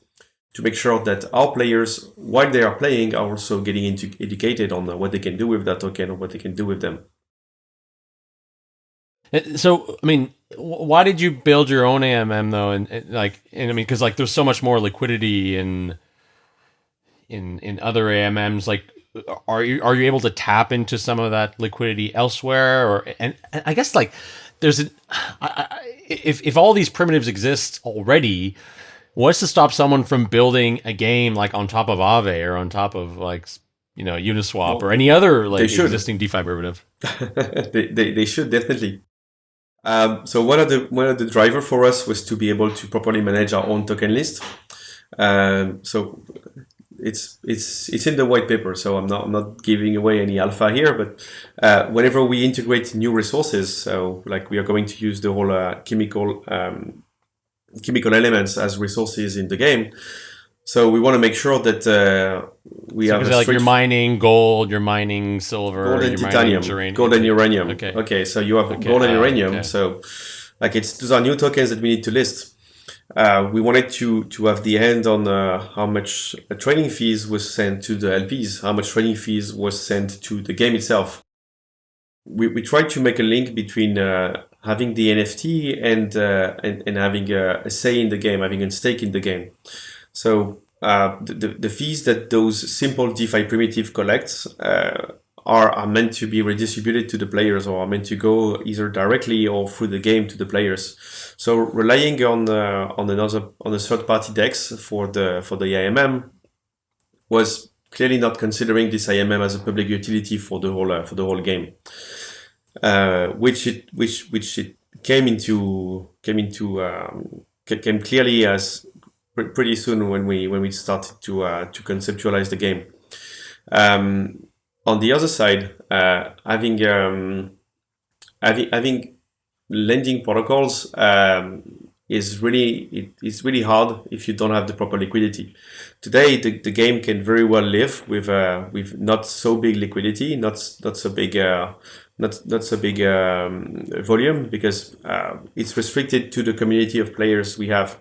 to make sure that our players, while they are playing, are also getting into educated on what they can do with that token or what they can do with them. Uh, so, I mean, why did you build your own AMM though? And, and like, and I mean, because like there's so much more liquidity in in in other AMMs. Like, are you are you able to tap into some of that liquidity elsewhere? Or and, and I guess like there's a I, I, if if all these primitives exist already. What's to stop someone from building a game like on top of Aave or on top of like you know Uniswap well, or any other like existing DeFi derivative? they, they, they should definitely. Um, so one of the one of the driver for us was to be able to properly manage our own token list. Um, so it's it's it's in the white paper, so I'm not I'm not giving away any alpha here. But uh, whenever we integrate new resources, so like we are going to use the whole uh, chemical um, chemical elements as resources in the game, so we want to make sure that uh, we so have like you're mining gold, you're mining silver, gold and titanium, uranium. gold and uranium. Okay. Okay. So you have okay. gold and uh, uranium. Okay. So like it's those are new tokens that we need to list. Uh, we wanted to to have the hand on uh, how much trading fees was sent to the LPs, how much trading fees was sent to the game itself. We we tried to make a link between uh, having the NFT and, uh, and and having a, a say in the game, having a stake in the game. So uh, the, the fees that those simple DeFi primitive collects uh, are, are meant to be redistributed to the players or are meant to go either directly or through the game to the players. So relying on uh, on another on a third party DEX for the for the AMM was clearly not considering this AMM as a public utility for the whole uh, for the whole game, uh, which it which which it came into came into um, came clearly as pretty soon when we when we started to uh, to conceptualize the game. Um, on the other side, uh, having um, having having lending protocols um, is really it is really hard if you don't have the proper liquidity. Today, the, the game can very well live with uh, with not so big liquidity, not not so big uh, not not so big um, volume because uh, it's restricted to the community of players we have.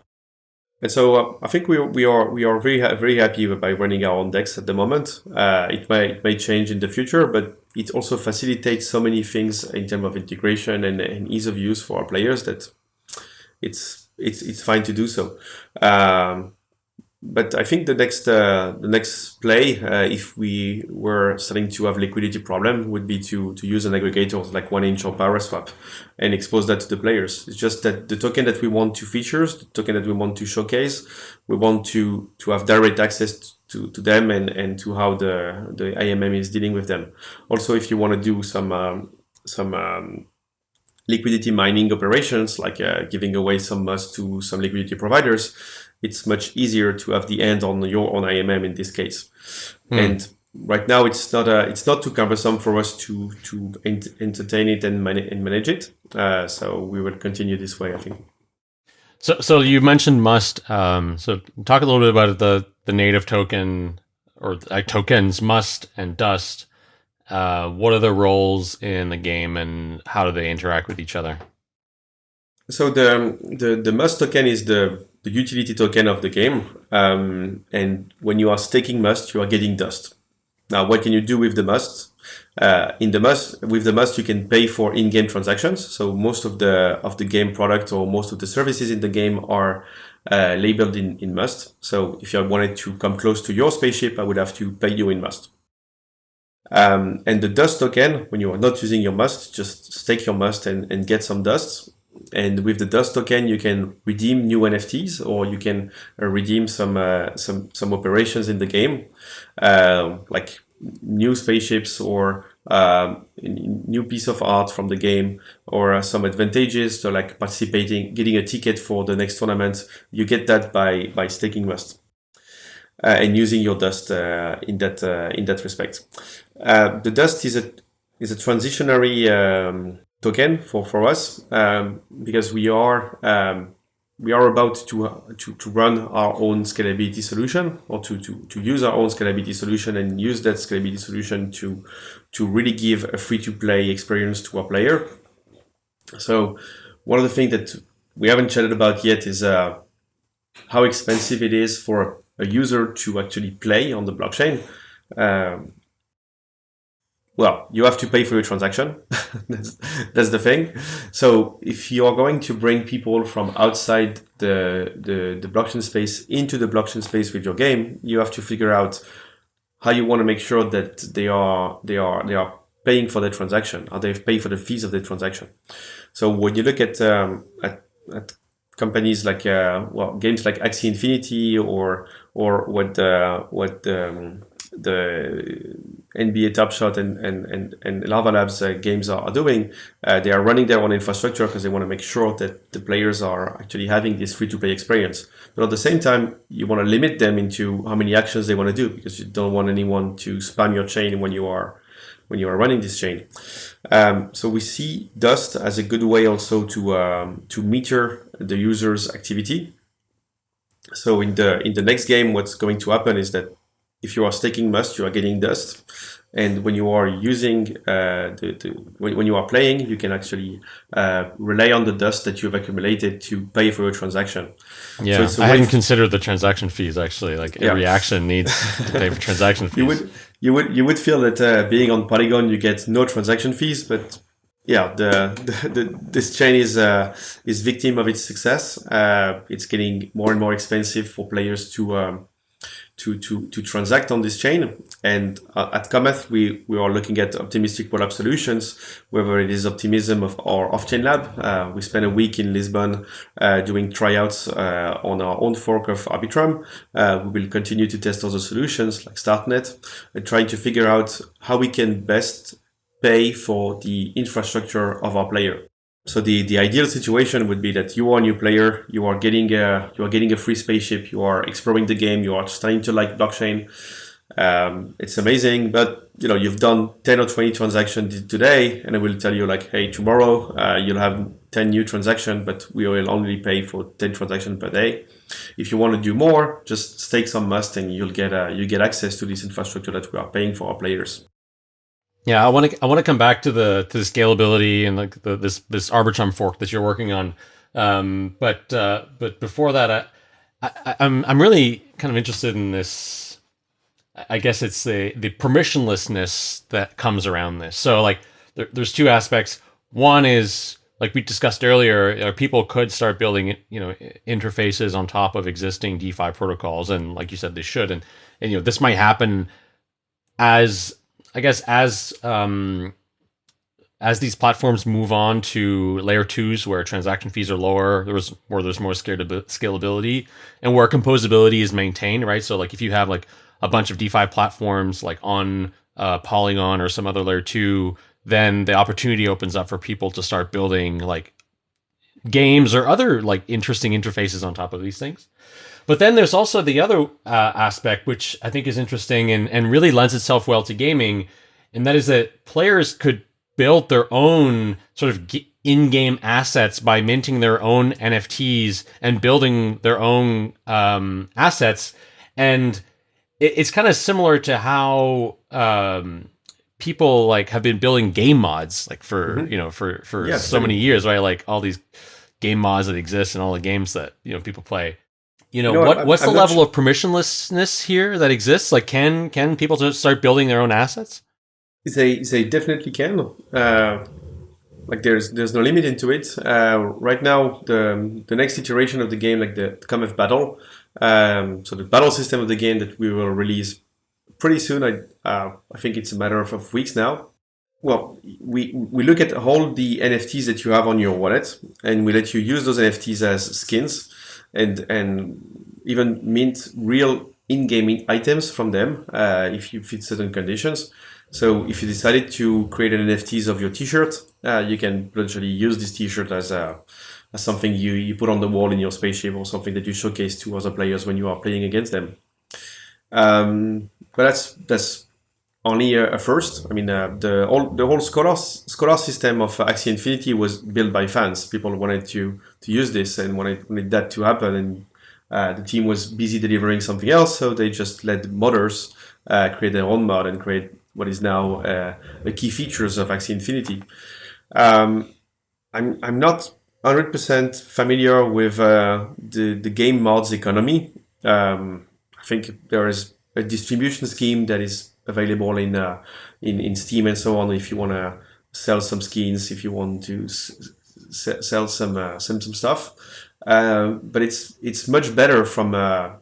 And so uh, I think we, we are we are very very happy by running our own DEX at the moment. Uh, it may it may change in the future, but it also facilitates so many things in terms of integration and, and ease of use for our players that it's it's it's fine to do so. Um, but I think the next uh, the next play, uh, if we were starting to have liquidity problem, would be to to use an aggregator like 1inch or Paraswap and expose that to the players. It's just that the token that we want to features, the token that we want to showcase, we want to to have direct access to, to them and, and to how the the AMM is dealing with them. Also, if you want to do some um, some um, liquidity mining operations, like uh, giving away some MUST to some liquidity providers, it's much easier to have the end on your own AMM in this case. Hmm. And right now, it's not a, it's not too cumbersome for us to to ent entertain it and, man and manage it. Uh, so we will continue this way, I think. So, so you mentioned Must. Um, so talk a little bit about the the native token or uh, tokens Must and Dust. Uh, what are the roles in the game and how do they interact with each other? So the the the Must token is the the utility token of the game. Um, and when you are staking Must, you are getting Dust. Now, what can you do with the Must? Uh, in the Must, with the Must, you can pay for in-game transactions. So most of the of the game product or most of the services in the game are uh, labeled in, in Must. So if I wanted to come close to your spaceship, I would have to pay you in Must. Um, and the dust token, when you are not using your must, just stake your must and, and get some dust. And with the dust token, you can redeem new NFTs or you can uh, redeem some uh, some some operations in the game, uh, like new spaceships or um, new piece of art from the game or uh, some advantages. So like participating getting a ticket for the next tournament you get that by by staking must uh, and using your dust uh, in that in that respect. The dust is a is a transitionary um, token for for us um, because we are um, we are about to, to to run our own scalability solution or to to to use our own scalability solution and use that scalability solution to to really give a free to play experience to our player. So one of the things that we haven't chatted about yet is uh, how expensive it is for a user to actually play on the blockchain. Um, well, you have to pay for your transaction. that's, that's, the thing. So if you are going to bring people from outside the, the, the blockchain space into the blockchain space with your game, you have to figure out how you want to make sure that they are they are they are paying for the transaction or they pay for the fees of the transaction. So when you look at um, at, at companies like uh, well games like Axie Infinity or or what uh, what um, the NBA Top Shot and, and, and, and Larva Labs uh, games are, are doing, uh, they are running their own infrastructure because they want to make sure that the players are actually having this free-to-play experience. But at the same time, you want to limit them into how many actions they want to do because you don't want anyone to spam your chain when you are when you are running this chain. Um, so we see Dust as a good way also to um, to meter the user's activity. So in the in the next game, what's going to happen is that if you are staking Must, you are getting dust. And when you are using uh, the, the when, when, you are playing, you can actually uh, rely on the dust that you've accumulated to pay for your transaction. Yeah, so I hadn't considered the transaction fees. Actually, like yeah. every action needs to pay for transaction fees. you would you would you would feel that uh, being on Polygon, you get no transaction fees, but yeah, the, the, the, this chain is uh, is victim of its success. Uh, it's getting more and more expensive for players to um, to, to, to transact on this chain. And uh, at Cometh, we, we are looking at optimistic rollup solutions, whether it is Optimism of our off-chain lab. Uh, we spent a week in Lisbon uh, doing tryouts uh, on our own fork of Arbitrum. Uh, we will continue to test other solutions like StarkNet and trying to figure out how we can best pay for the infrastructure of our player. So the, the ideal situation would be that you are a new player, you are getting a you are getting a free spaceship, you are exploring the game, you are starting to like blockchain. Um, it's amazing, but you know you've done 10 or 20 transactions today, and I will tell you like, hey, tomorrow uh, you'll have 10 new transactions, but we will only pay for 10 transactions per day. If you want to do more, just stake some Must, and you'll get uh, you get access to this infrastructure that we are paying for our players. Yeah, I want to I want to come back to the to the scalability and like the, this this Arbitrum fork that you're working on. Um, but uh, but before that, I, I, I'm I'm really kind of interested in this. I guess it's the the permissionlessness that comes around this. So like there, there's two aspects. One is like we discussed earlier, uh, people could start building you know interfaces on top of existing DeFi protocols, and like you said, they should. And and you know this might happen as I guess as um, as these platforms move on to layer twos where transaction fees are lower, there's where there's more scalability and where composability is maintained, right? So like if you have like a bunch of DeFi platforms like on uh, Polygon or some other layer two, then the opportunity opens up for people to start building like games or other like interesting interfaces on top of these things. But then there's also the other uh, aspect, which I think is interesting and, and really lends itself well to gaming, and that is that players could build their own sort of in-game assets by minting their own NFTs and building their own um, assets, and it, it's kind of similar to how um, people like have been building game mods, like for mm-hmm. you know for for yeah, so many years, right? Like all these game mods that exist and all the games that you know people play. You know, you know what? what's I'm the level of permissionlessness here that exists? Like, can can people just start building their own assets? They they definitely can. Uh, like there's there's no limit into it. Uh, right now, the the next iteration of the game, like the Cometh Battle, um, so the battle system of the game that we will release pretty soon. I uh, I think it's a matter of, of weeks now. Well, we we look at all the NFTs that you have on your wallet, and we let you use those NFTs as skins and and even mint real in-game items from them uh, if you fit certain conditions. So if you decided to create an NFTs of your T-shirt, uh, you can potentially use this T-shirt as a as something you, you put on the wall in your spaceship or something that you showcase to other players when you are playing against them. Um, but that's that's only a, a first. I mean, uh, the all the whole scholar scholar system of Axie Infinity was built by fans. People wanted to to use this and wanted, wanted that to happen, and uh, the team was busy delivering something else, so they just let modders uh, create their own mod and create what is now uh, the key features of Axie Infinity. Um, I'm I'm not 100% familiar with uh, the the game mods economy. Um, I think there is a distribution scheme that is available in uh, in in Steam and so on. If you want to sell some skins, if you want to sell some uh, some some stuff, uh, but it's it's much better from a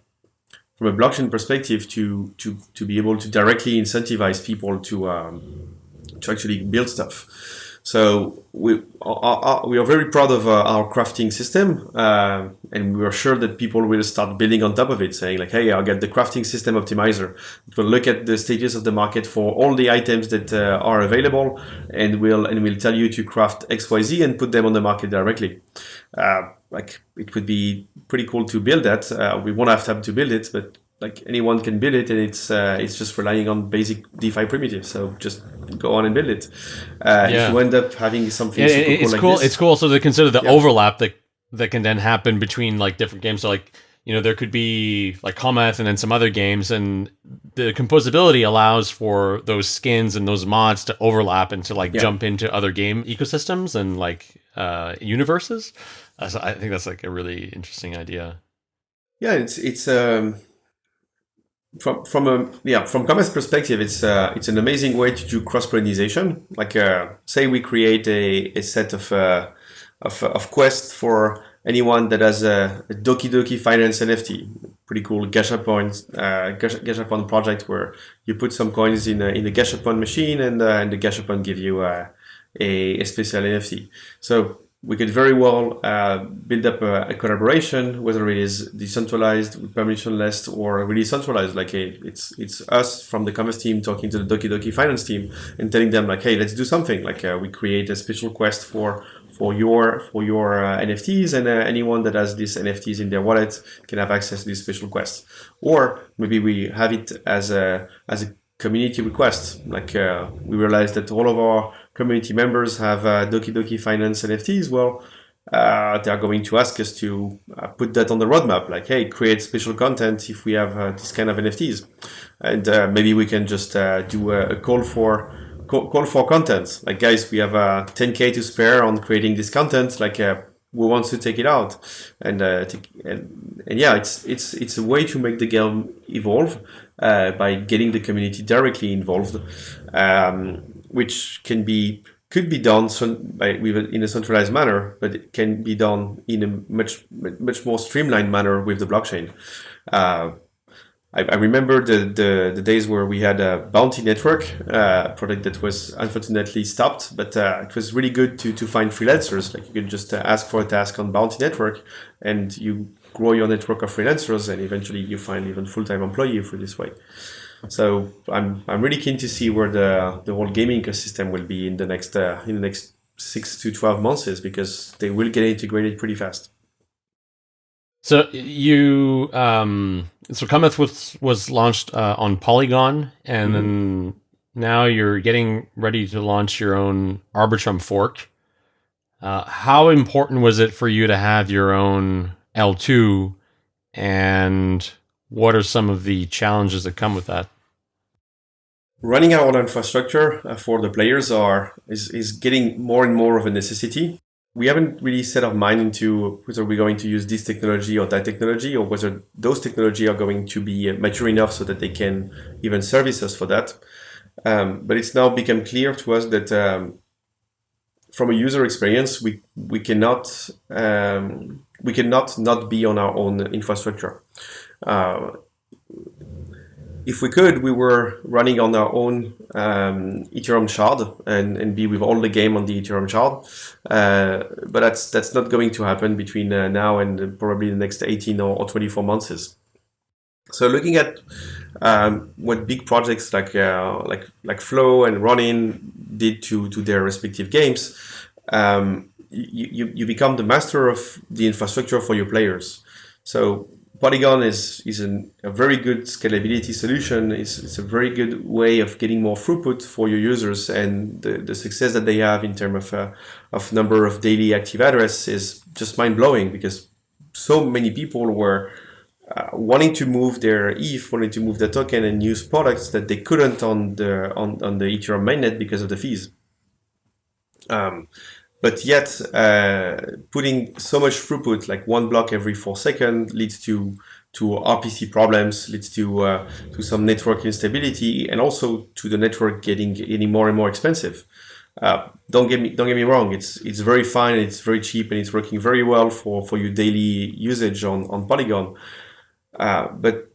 from a blockchain perspective to to to be able to directly incentivize people to um, to actually build stuff. So we are, we are very proud of uh, our crafting system, uh, and we are sure that people will start building on top of it, saying like, "Hey, I'll get the crafting system optimizer. It will look at the stages of the market for all the items that uh, are available, and will and will tell you to craft X, Y, Z and put them on the market directly." Uh, like it would be pretty cool to build that. Uh, we won't have time to build it, but like anyone can build it and it's uh, it's just relying on basic DeFi primitives. So just go on and build it. Uh, yeah. If you end up having something yeah, it's cool, like cool. It's cool. So they consider the yeah. overlap that that can then happen between like different games. So like you know there could be like Cometh and then some other games, and the composability allows for those skins and those mods to overlap and to like yeah. jump into other game ecosystems and like uh, universes. Uh, so I think that's like a really interesting idea. Yeah, it's it's um from from a yeah from Cometh perspective, it's uh, it's an amazing way to do cross pollination. Like uh, say we create a, a set of uh, of of quests for anyone that has a, a Doki Doki Finance NFT. pretty cool Gashapon uh, Gashapon project where you put some coins in a, in the Gashapon machine and uh, and the Gashapon give you uh, a, a special NFT. So we could very well uh, build up a, a, collaboration, whether it is decentralized, permissionless, or really centralized. Like, hey, it's it's us from the Cometh team talking to the Doki Doki finance team and telling them like, hey, let's do something. Like, uh, we create a special quest for for your for your uh, NFTs, and uh, anyone that has these NFTs in their wallet can have access to this special quest. Or maybe we have it as a as a community request. Like uh, we realize that all of our community members have uh, Doki Doki Finance NFTs. Well, uh, they are going to ask us to uh, put that on the roadmap. Like, hey, create special content if we have this kind of NFTs, and maybe we can just do a, a call for call, for content. Like, guys, we have uh, 10k to spare on creating this content. Like, uh, we want to take it out, and, uh, and and yeah, it's it's it's a way to make the game evolve uh, by getting the community directly involved, um, which can be could be done by, in a centralized manner, but it can be done in a much much more streamlined manner with the blockchain. Uh, I, I remember the, the, the, days where we had a Bounty Network uh, product that was unfortunately stopped, but uh, it was really good to, to find freelancers. Like you could just uh, ask for a task on Bounty Network and you grow your network of freelancers and eventually you find even full-time employee for this way. So I'm, I'm really keen to see where the, the whole gaming ecosystem will be in the next, uh, in the next six to 12 months is because they will get integrated pretty fast. So you um, so Cometh was was launched uh, on Polygon, and mm-hmm. then now you're getting ready to launch your own Arbitrum fork. Uh, how important was it for you to have your own L2, and what are some of the challenges that come with that? Running our own infrastructure uh, for the players are is, is getting more and more of a necessity we haven't really set our mind into whether we're going to use this technology or that technology or whether those technology are going to be mature enough so that they can even service us for that. Um, but it's now become clear to us that um, from a user experience, we we cannot um, we cannot not be on our own infrastructure. Uh, if we could, we were running on our own um, Ethereum shard and, and be with all the game on the Ethereum shard. Uh, but that's that's not going to happen between uh, now and probably the next 18 or, or 24 months. So looking at um, what big projects like uh, like like Flow and Ronin did to to their respective games, um, you, you you become the master of the infrastructure for your players. So Polygon is, is an, a very good scalability solution. It's, it's a very good way of getting more throughput for your users and the, the success that they have in terms of, uh, of number of daily active address is just mind-blowing because so many people were uh, wanting to move their ETH, wanting to move the token and use products that they couldn't on the on, on the Ethereum mainnet because of the fees. Um, but yet uh, putting so much throughput, like one block every four seconds, leads to to RPC problems, leads to uh, to some network instability, and also to the network getting getting more and more expensive. Uh, don't get me don't get me wrong. It's it's very fine. It's very cheap, and it's working very well for for your daily usage on on Polygon. Uh, but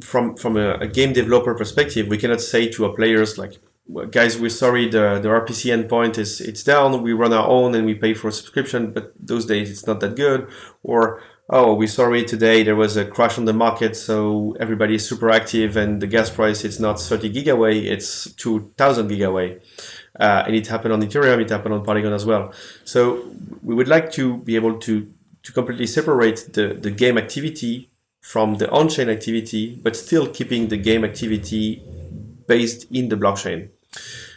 from from a, a game developer perspective, we cannot say to our players like guys, we're sorry, the, the RPC endpoint is it's down. We run our own and we pay for a subscription, but those days it's not that good. Or oh, we're sorry today there was a crash on the market, so everybody is super active and the gas price it's not 30 gigawei, it's 2000 gigawei. Uh, and it happened on Ethereum, it happened on Polygon as well. So we would like to be able to to completely separate the, the game activity from the on-chain activity, but still keeping the game activity based in the blockchain.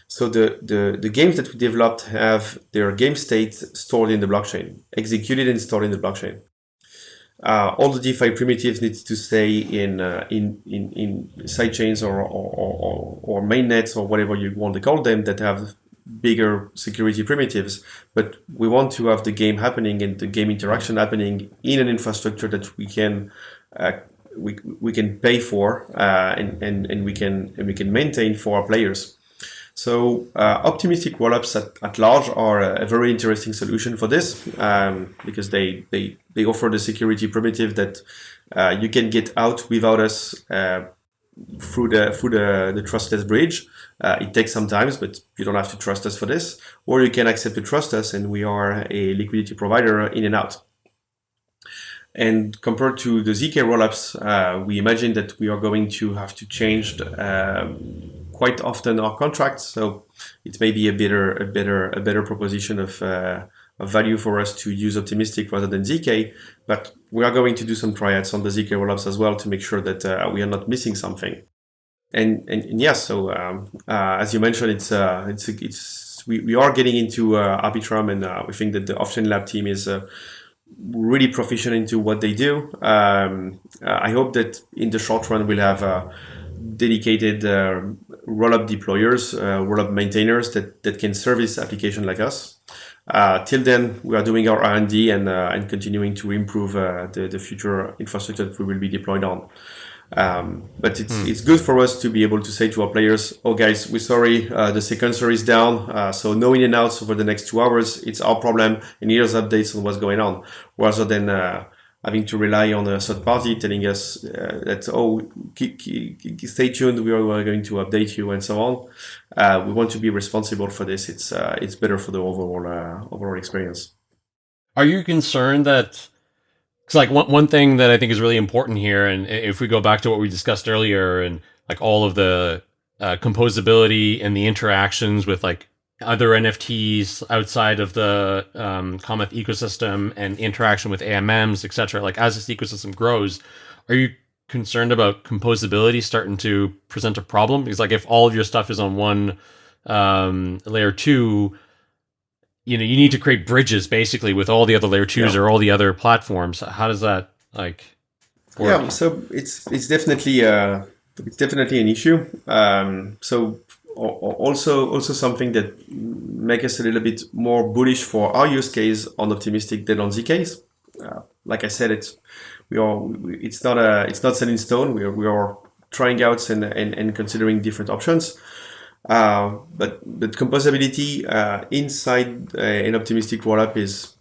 So the, the, the games that we developed have their game state stored in the blockchain, executed and stored in the blockchain. Uh, all the DeFi primitives need to stay in uh, in, in in sidechains or or, or or mainnets or whatever you want to call them that have bigger security primitives. But we want to have the game happening and the game interaction happening in an infrastructure that we can uh, we, we can pay for uh, and, and and we can and we can maintain for our players. So uh, optimistic rollups at, at large are a, a, very interesting solution for this um, because they, they, they offer the security primitive that uh, you can get out without us uh, through the through the, the trustless bridge. Uh, it takes some time, but you don't have to trust us for this. Or you can accept to trust us, and we are a liquidity provider in and out. And compared to the ZK rollups, uh, we imagine that we are going to have to change um, quite often our contracts. So it may be a better, a better, a better proposition of, uh, of value for us to use Optimistic rather than ZK. But we are going to do some triads on the ZK rollups as well to make sure that uh, we are not missing something. And and, and yes, so um, uh, as you mentioned, it's uh, it's it's we, we are getting into uh, Arbitrum, and we think that the Off-Chain Lab team is really proficient into what they do. Um, I hope that in the short run we'll have uh, dedicated uh, rollup deployers, uh, rollup maintainers that, that can service application like us. Uh, till then, we are doing our R&D and, uh, and continuing to improve the, the future infrastructure that we will be deployed on. Um, but it's, hmm. it's good for us to be able to say to our players, oh guys, we're sorry, uh, the sequencer is down, uh, so no in and outs over the next two hours, it's our problem, and here's updates on what's going on, rather than uh, having to rely on a third party telling us uh, that, oh, stay tuned, we are going to update you, and so on. Uh, we want to be responsible for this, it's, uh, it's better for the overall, overall experience. Are you concerned that it's like one, one thing that I think is really important here, and if we go back to what we discussed earlier, and like all of the uh, composability and the interactions with like other NFTs outside of the um, Cometh ecosystem and interaction with AMMs, etc. Like as this ecosystem grows, are you concerned about composability starting to present a problem? Because like if all of your stuff is on one um, layer two, you know you need to create bridges basically with all the other layer twos yeah. or all the other platforms. How does that like? Work? Yeah, so it's it's definitely uh it's definitely an issue. Um, so also also something that make us a little bit more bullish for our use case on optimistic than on zk's. Uh, like I said, it's we are it's not a it's not set in stone. We are we are trying out and, and, and considering different options. Uh, but but composability uh, inside an optimistic rollup is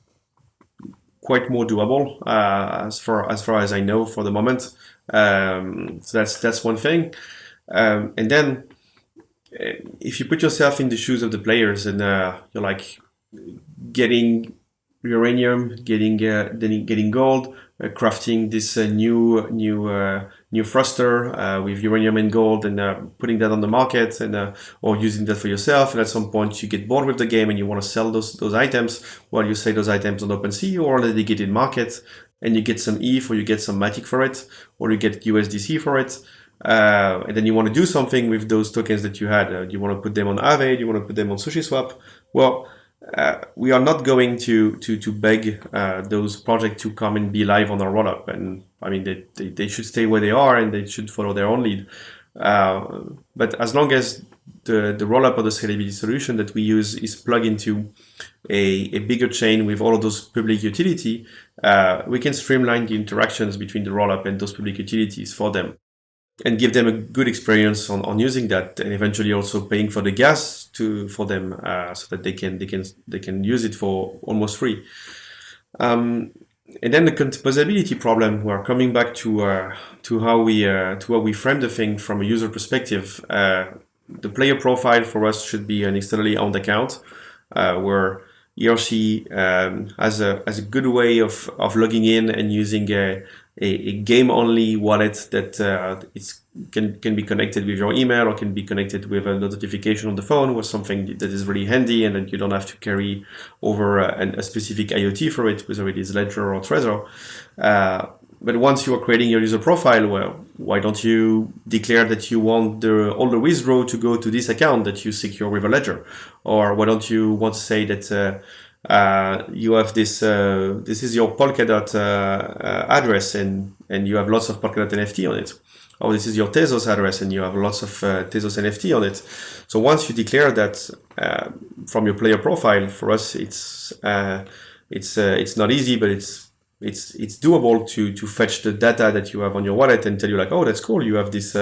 quite more doable uh, as far as far as I know for the moment. Um, so that's that's one thing. Um, and then if you put yourself in the shoes of the players and uh, you're like getting uranium, getting getting gold, crafting this new new new thruster uh, with uranium and gold and uh, putting that on the market and uh, or using that for yourself. And at some point you get bored with the game and you want to sell those those items. Well you sell those items on OpenSea or on a dedicated market and you get some ETH or you get some Matic for it or you get USDC for it uh, and then you want to do something with those tokens that you had uh, you want to put them on Aave you want to put them on SushiSwap well uh, we are not going to to to beg uh, those projects to come and be live on our rollup. And I mean, they, they, they should stay where they are and they should follow their own lead. Uh, but as long as the the rollup or the scalability solution that we use is plugged into a, a bigger chain with all of those public utility, uh, we can streamline the interactions between the rollup and those public utilities for them and give them a good experience on, on using that and eventually also paying for the gas to for them uh, so that they can they can they can use it for almost free. Um, and then the composability problem we're coming back to uh, to how we uh, to how we frame the thing from a user perspective. Uh, the player profile for us should be an externally owned account uh, where he or she um, has a has a good way of of logging in and using a a, a game-only wallet that uh, can can be connected with your email or can be connected with a notification on the phone or something that is really handy and that you don't have to carry over uh, a, a specific IoT for it, whether it is Ledger or Trezor. Uh, but once you are creating your user profile, well, why don't you declare that you want the, all the withdraw to go to this account that you secure with a Ledger? Or why don't you want to say that uh, uh, you have this uh, this is your Polkadot uh, uh, address and and you have lots of Polkadot NFT on it. Or this is your Tezos address and you have lots of uh, Tezos NFT on it. So once you declare that uh, from your player profile, for us it's it's it's not easy, but it's it's it's doable to to fetch the data that you have on your wallet and tell you like, oh, that's cool. You have this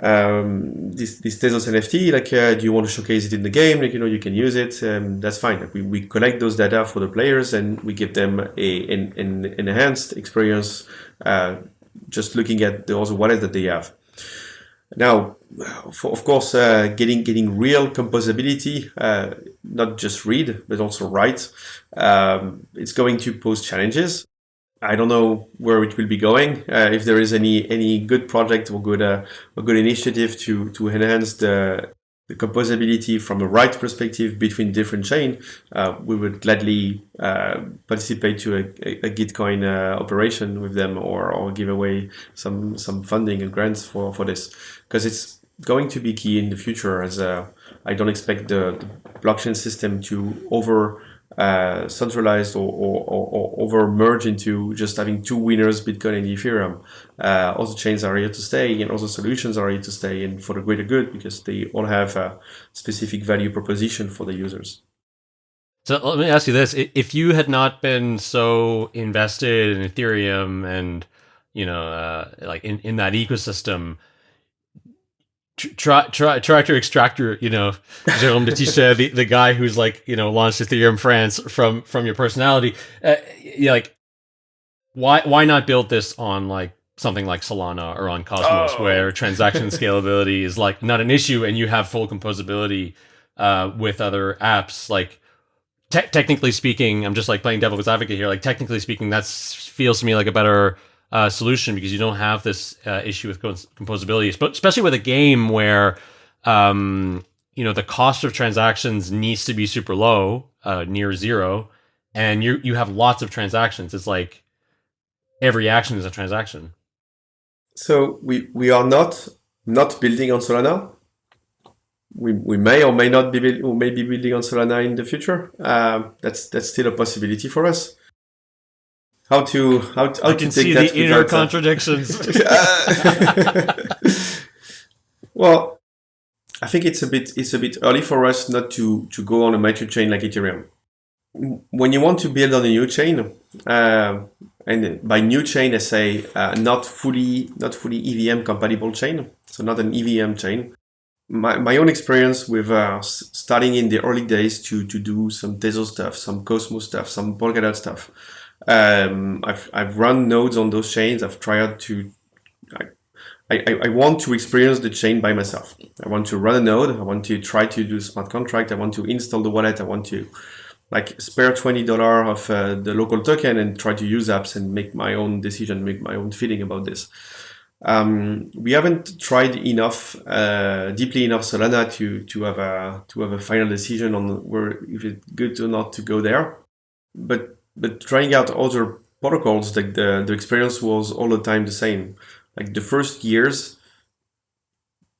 um, this this Tezos NFT, like, uh, do you want to showcase it in the game? Like, you know, you can use it. Um, that's fine. Like, we, we collect those data for the players and we give them a an, an enhanced experience. Uh, just looking at the other wallet that they have. Now, for, of course, uh, getting getting real composability, uh, not just read but also write, um, it's going to pose challenges. I don't know where it will be going. Uh, if there is any any good project or good uh, or good initiative to to enhance the the composability from a write perspective between different chain, uh, we would gladly uh, participate to a, a, a Gitcoin uh, operation with them or, or give away some some funding and grants for for this because it's going to be key in the future as uh, I don't expect the, the blockchain system to over uh, centralized or, or, or, over merge into just having two winners, Bitcoin and Ethereum. Uh, all the chains are here to stay and all the solutions are here to stay and for the greater good because they all have a specific value proposition for the users. So let me ask you this: If you had not been so invested in Ethereum and you know, uh, like in, in that ecosystem, try try tractor extractor you know Jérôme de Tychey, the, the guy who's like you know launched Ethereum France from from your personality uh, like why why not build this on like something like Solana or on Cosmos oh. where transaction scalability is like not an issue and you have full composability uh, with other apps like te- technically speaking I'm just like playing devil's advocate here like technically speaking that feels to me like a better uh, solution because you don't have this uh, issue with composability, especially with a game where um, you know the cost of transactions needs to be super low, uh, near zero, and you you have lots of transactions. It's like every action is a transaction. So we we are not not building on Solana. We, we may or may not be or may be building on Solana in the future. Um, that's that's still a possibility for us how to how, to, how I can to see the inner contradictions. well, I think it's a bit it's a bit early for us not to to go on a mature chain like Ethereum. When you want to build on a new chain, uh, and by new chain I say uh, not fully not fully EVM compatible chain, so not an EVM chain. My, my own experience with uh, starting in the early days to to do some Tezos stuff, some Cosmos stuff, some Polkadot stuff um, I've, I've run nodes on those chains. I've tried to, I, I, I want to experience the chain by myself. I want to run a node. I want to try to do smart contract. I want to install the wallet. I want to like spare $20 of uh, the local token and try to use apps and make my own decision, make my own feeling about this. Um, we haven't tried enough, uh, deeply enough Solana to, to have a, to have a final decision on where, if it's good or not to go there. But but trying out other protocols, like the, the experience was all the time the same. Like the first years,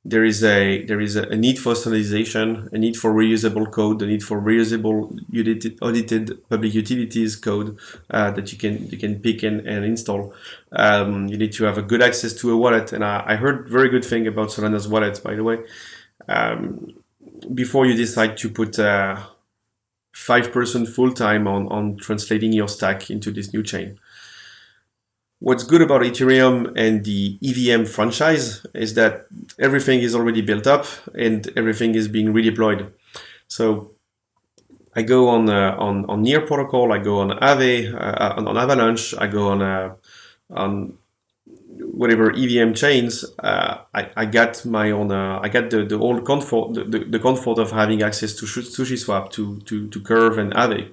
there is a there is a, need for standardization, a need for reusable code, a need for reusable audited, audited public utilities code uh, that you can you can pick and, and install. Um, you need to have a good access to a wallet, and I, I heard very good thing about Solana's wallet, by the way. Um, before you decide to put uh, five person full time on, on translating your stack into this new chain. What's good about Ethereum and the EVM franchise is that everything is already built up and everything is being redeployed. So I go on uh, on on Near protocol, I go on Aave, uh, on, on Avalanche, I go on uh, on whatever EVM chains, uh, I, I got my own, uh, I got the, the old comfort, the, the, the, comfort of having access to SushiSwap, to, to, to Curve and Aave.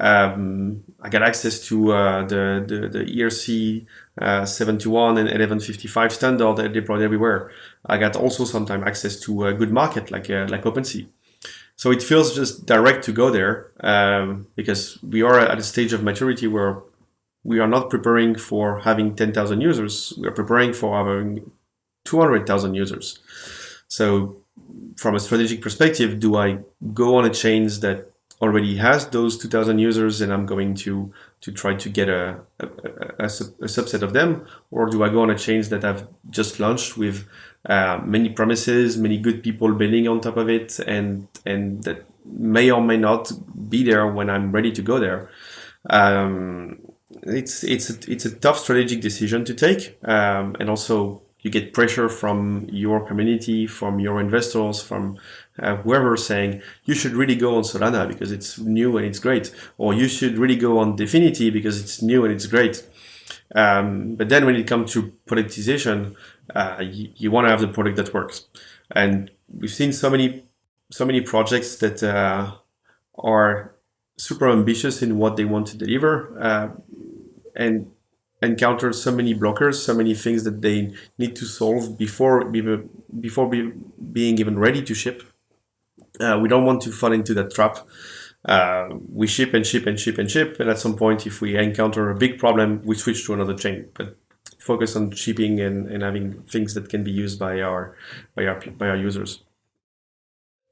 Um, I got access to uh, the, the, the ERC uh, 71 and 1155 standard that deployed everywhere. I got also sometimes access to a good market like, uh, like OpenSea. So it feels just direct to go there um, because we are at a stage of maturity where we are not preparing for having 10,000 users. We are preparing for having 200,000 users. So from a strategic perspective, do I go on a chains that already has those 2000 users and I'm going to to try to get a, a, a, a subset of them or do I go on a chains that I've just launched with uh, many promises many good people building on top of it and and that may or may not be there when I'm ready to go there um, it's it's a, it's a tough strategic decision to take, um, and also you get pressure from your community, from your investors, from uh, whoever saying you should really go on Solana because it's new and it's great, or you should really go on Dfinity because it's new and it's great. Um, but then when it comes to productization, uh, you, you want to have the product that works. And we've seen so many, so many projects that uh, are super ambitious in what they want to deliver uh, and encounter so many blockers, so many things that they need to solve before before be, being even ready to ship. Uh, we don't want to fall into that trap. Uh, we ship and ship and ship and ship, and at some point, if we encounter a big problem, we switch to another chain. But focus on shipping and, and having things that can be used by our by our by our users.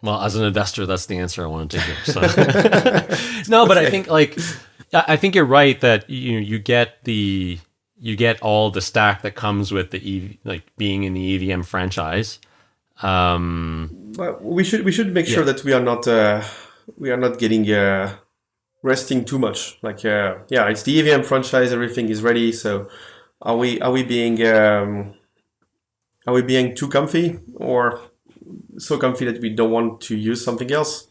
Well, as an investor, that's the answer I wanted to hear. So. no, but I think like I think you're right that you you get the you get all the stack that comes with the EV, like being in the EVM franchise. Um, well, we should we should make yeah. sure that we are not uh, we are not getting uh, resting too much. Like uh, yeah, it's the EVM franchise. Everything is ready. So are we are we being um, are we being too comfy or so comfy that we don't want to use something else?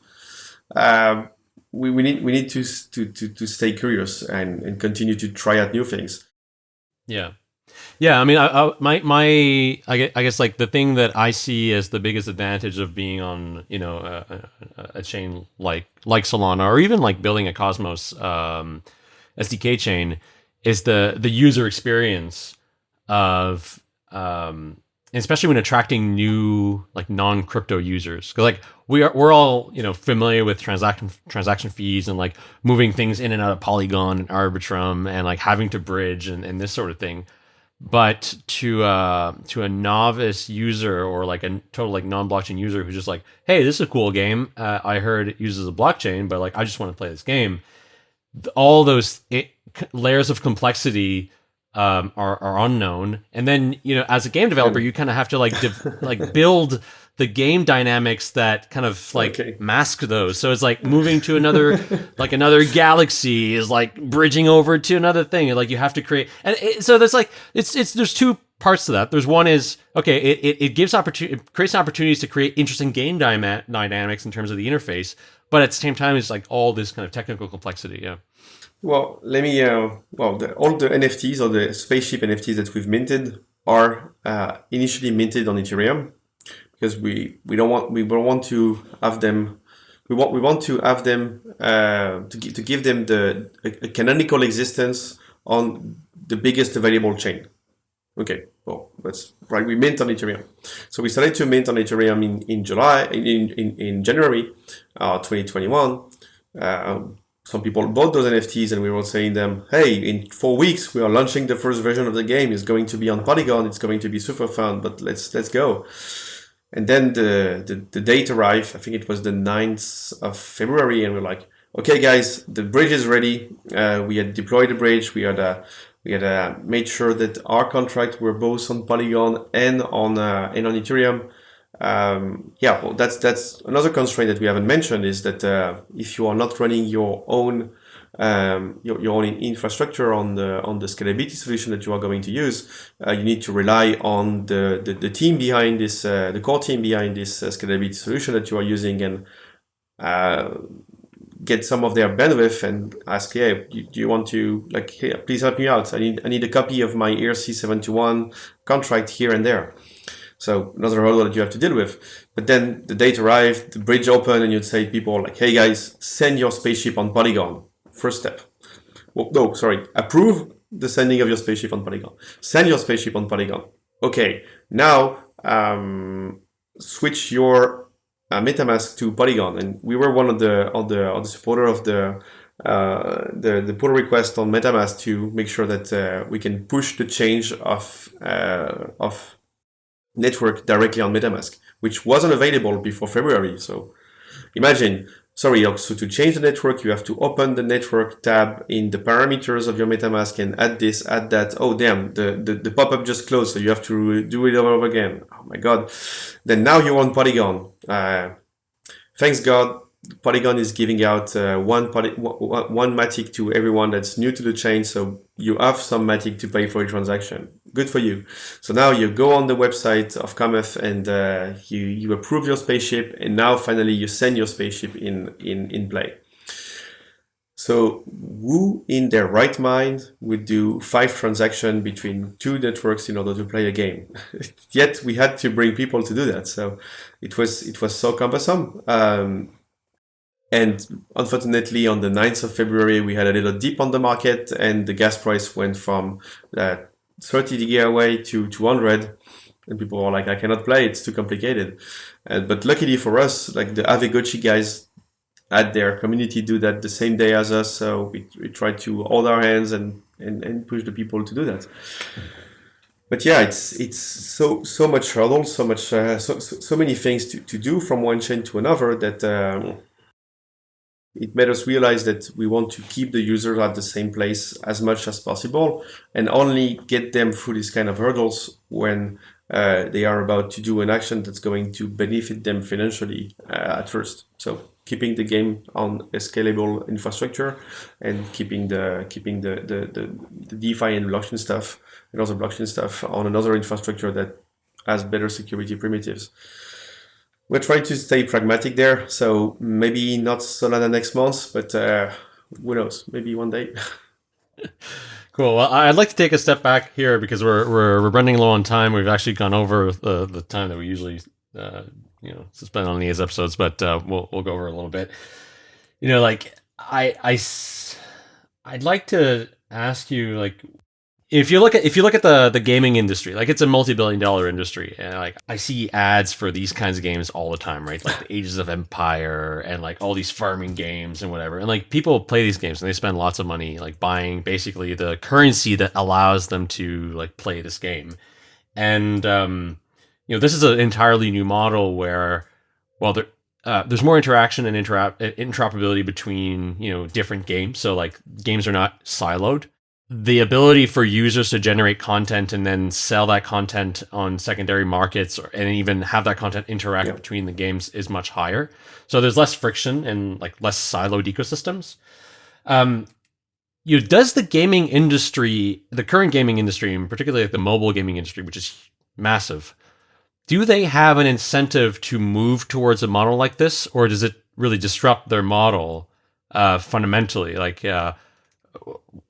Uh, we, we need we need to to to, to stay curious and, and continue to try out new things. Yeah. Yeah, I mean, I, I, my my I guess, I guess like the thing that I see as the biggest advantage of being on you know a, a, a chain like like Solana or even like building a Cosmos um, SDK chain is the the user experience of um, especially when attracting new like non crypto users because like we are we're all you know familiar with transaction transaction fees and like moving things in and out of Polygon and Arbitrum and like having to bridge and, and this sort of thing but to uh, to a novice user or like a total like non-blockchain user who's just like, hey, this is a cool game. Uh, I heard it uses a blockchain, but like I just want to play this game. All those it, layers of complexity um, are are unknown, and then you know as a game developer, you kind of have to like like build the game dynamics that kind of like okay. mask those. So it's like moving to another, like another galaxy is like bridging over to another thing. And like you have to create, and it, so there's like it's it's there's two parts to that. There's one is okay, it it, it gives opportunity, creates opportunities to create interesting game dynamics in terms of the interface, but at the same time, it's like all this kind of technical complexity. Yeah. Well, let me. Uh, well, the, all the NFTs or the spaceship NFTs that we've minted are uh, initially minted on Ethereum because we we don't want we don't want to have them we want we want to have them uh, to to give them the a, a canonical existence on the biggest available chain. Okay, well that's right. We mint on Ethereum, so we started to mint on Ethereum in in July in in, in January, uh, 2021. Um, some people bought those NFTs and we were saying them, hey, in four weeks we are launching the first version of the game. It's going to be on Polygon. It's going to be super fun, but let's let's go. And then the, the, the date arrived, I think it was the 9th of February, and we're like, okay, guys, the bridge is ready. Uh, we had deployed the bridge. We had uh, we had uh, made sure that our contract were both on Polygon and on uh, and on Ethereum. Um, yeah, well, that's that's another constraint that we haven't mentioned is that uh, if you are not running your own um, your, your own infrastructure on the on the scalability solution that you are going to use, uh, you need to rely on the, the, the team behind this, uh, the core team behind this uh, scalability solution that you are using and uh, get some of their bandwidth and ask, hey, do you want to, like, hey, please help me out. I need, I need a copy of my ERC721 contract here and there. So another hurdle that you have to deal with. But then the date arrived, the bridge opened, and you'd say people like, hey guys, send your spaceship on Polygon First step. Well, no, sorry. Approve the sending of your spaceship on Polygon. Send your spaceship on Polygon. Okay, now um, switch your uh, MetaMask to Polygon, and we were one of the of the of the supporter of the uh, the the pull request on MetaMask to make sure that uh, we can push the change of uh, of network directly on MetaMask, which wasn't available before February. So imagine sorry, also to change the network, you have to open the network tab in the parameters of your MetaMask and add this, add that. Oh, damn, the, the, the pop-up just closed, so you have to do it over again. Oh my God. Then now you're on Polygon. Uh, thanks God, Polygon is giving out uh, one one matic to everyone that's new to the chain, so you have some matic to pay for a transaction. Good for you. So now you go on the website of Cometh and uh, you you approve your spaceship, and now finally you send your spaceship in in in play. So who in their right mind would do five transactions between two networks in order to play a game? Yet we had to bring people to do that. So it was it was so cumbersome. Um, and unfortunately, on the 9th of February, we had a little dip on the market and the gas price went from uh, 30 gigawei to 200. And people were like, I cannot play, it's too complicated. Uh, but luckily for us, like the Aavegotchi guys at their community do that the same day as us. So we, we tried to hold our hands and, and, and push the people to do that. But yeah, it's it's so so much hurdle, so much uh, so, so, so many things to, to do from one chain to another that um, it made us realize that we want to keep the users at the same place as much as possible and only get them through these kind of hurdles when uh, they are about to do an action that's going to benefit them financially uh, at first. So keeping the game on a scalable infrastructure and keeping the keeping the, the, the, the DeFi and blockchain stuff and also blockchain stuff on another infrastructure that has better security primitives we're trying to stay pragmatic there. So maybe not Solana next month, but uh, who knows? Maybe one day. cool. Well, I'd like to take a step back here because we're we're, we're running low on time. We've actually gone over the, the time that we usually uh, you know spend on these episodes, but uh, we'll we'll go over a little bit. You know, like I I I'd like to ask you like if you look at if you look at the the gaming industry, like it's a multi-billion dollar industry, and like I see ads for these kinds of games all the time, right? Like the Ages of Empire and like all these farming games and whatever. And like people play these games and they spend lots of money like buying basically the currency that allows them to like play this game. And um, you know, this is an entirely new model where, well, there uh, there's more interaction and interop- interoperability between you know different games. So like games are not siloed the ability for users to generate content and then sell that content on secondary markets or, and even have that content interact yep. between the games is much higher. So there's less friction and like less siloed ecosystems. Um, you know, does the gaming industry, the current gaming industry, and particularly like the mobile gaming industry, which is massive, do they have an incentive to move towards a model like this, or does it really disrupt their model uh, fundamentally? Like, uh,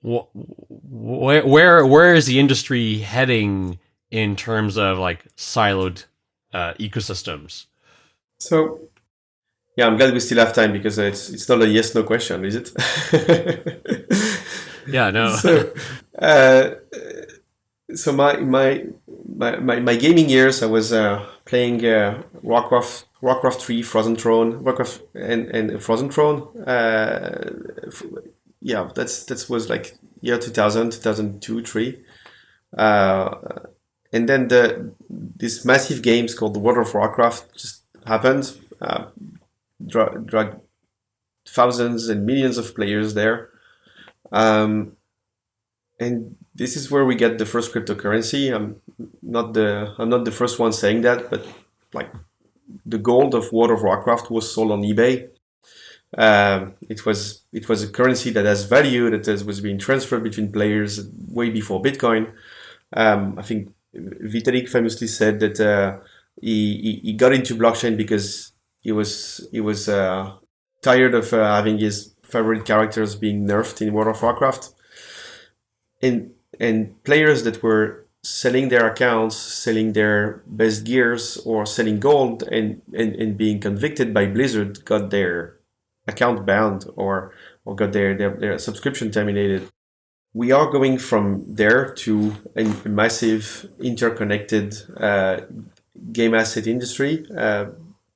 where where where is the industry heading in terms of like siloed uh, ecosystems? So, yeah, I'm glad we still have time because it's it's not a yes no question, is it? yeah, no. so, uh, so my, my my my my gaming years, I was uh, playing uh, Warcraft Warcraft three, Frozen Throne, Warcraft and and Frozen Throne uh, yeah, that's that was like year 2000, 2002, three. Uh, and then the this massive games called the World of Warcraft just happened. Uh, drag, drag thousands and millions of players there. Um, and this is where we get the first cryptocurrency. I'm not the I'm not the first one saying that, but like the gold of World of Warcraft was sold on eBay um, it was it was a currency that has value that has, was being transferred between players way before Bitcoin. Um, I think Vitalik famously said that uh, he, he got into blockchain because he was he was uh, tired of uh, having his favorite characters being nerfed in World of Warcraft, and and players that were selling their accounts, selling their best gears, or selling gold, and and, and being convicted by Blizzard got their account bound or or got their, their, their subscription terminated. We are going from there to a massive interconnected uh, game asset industry uh,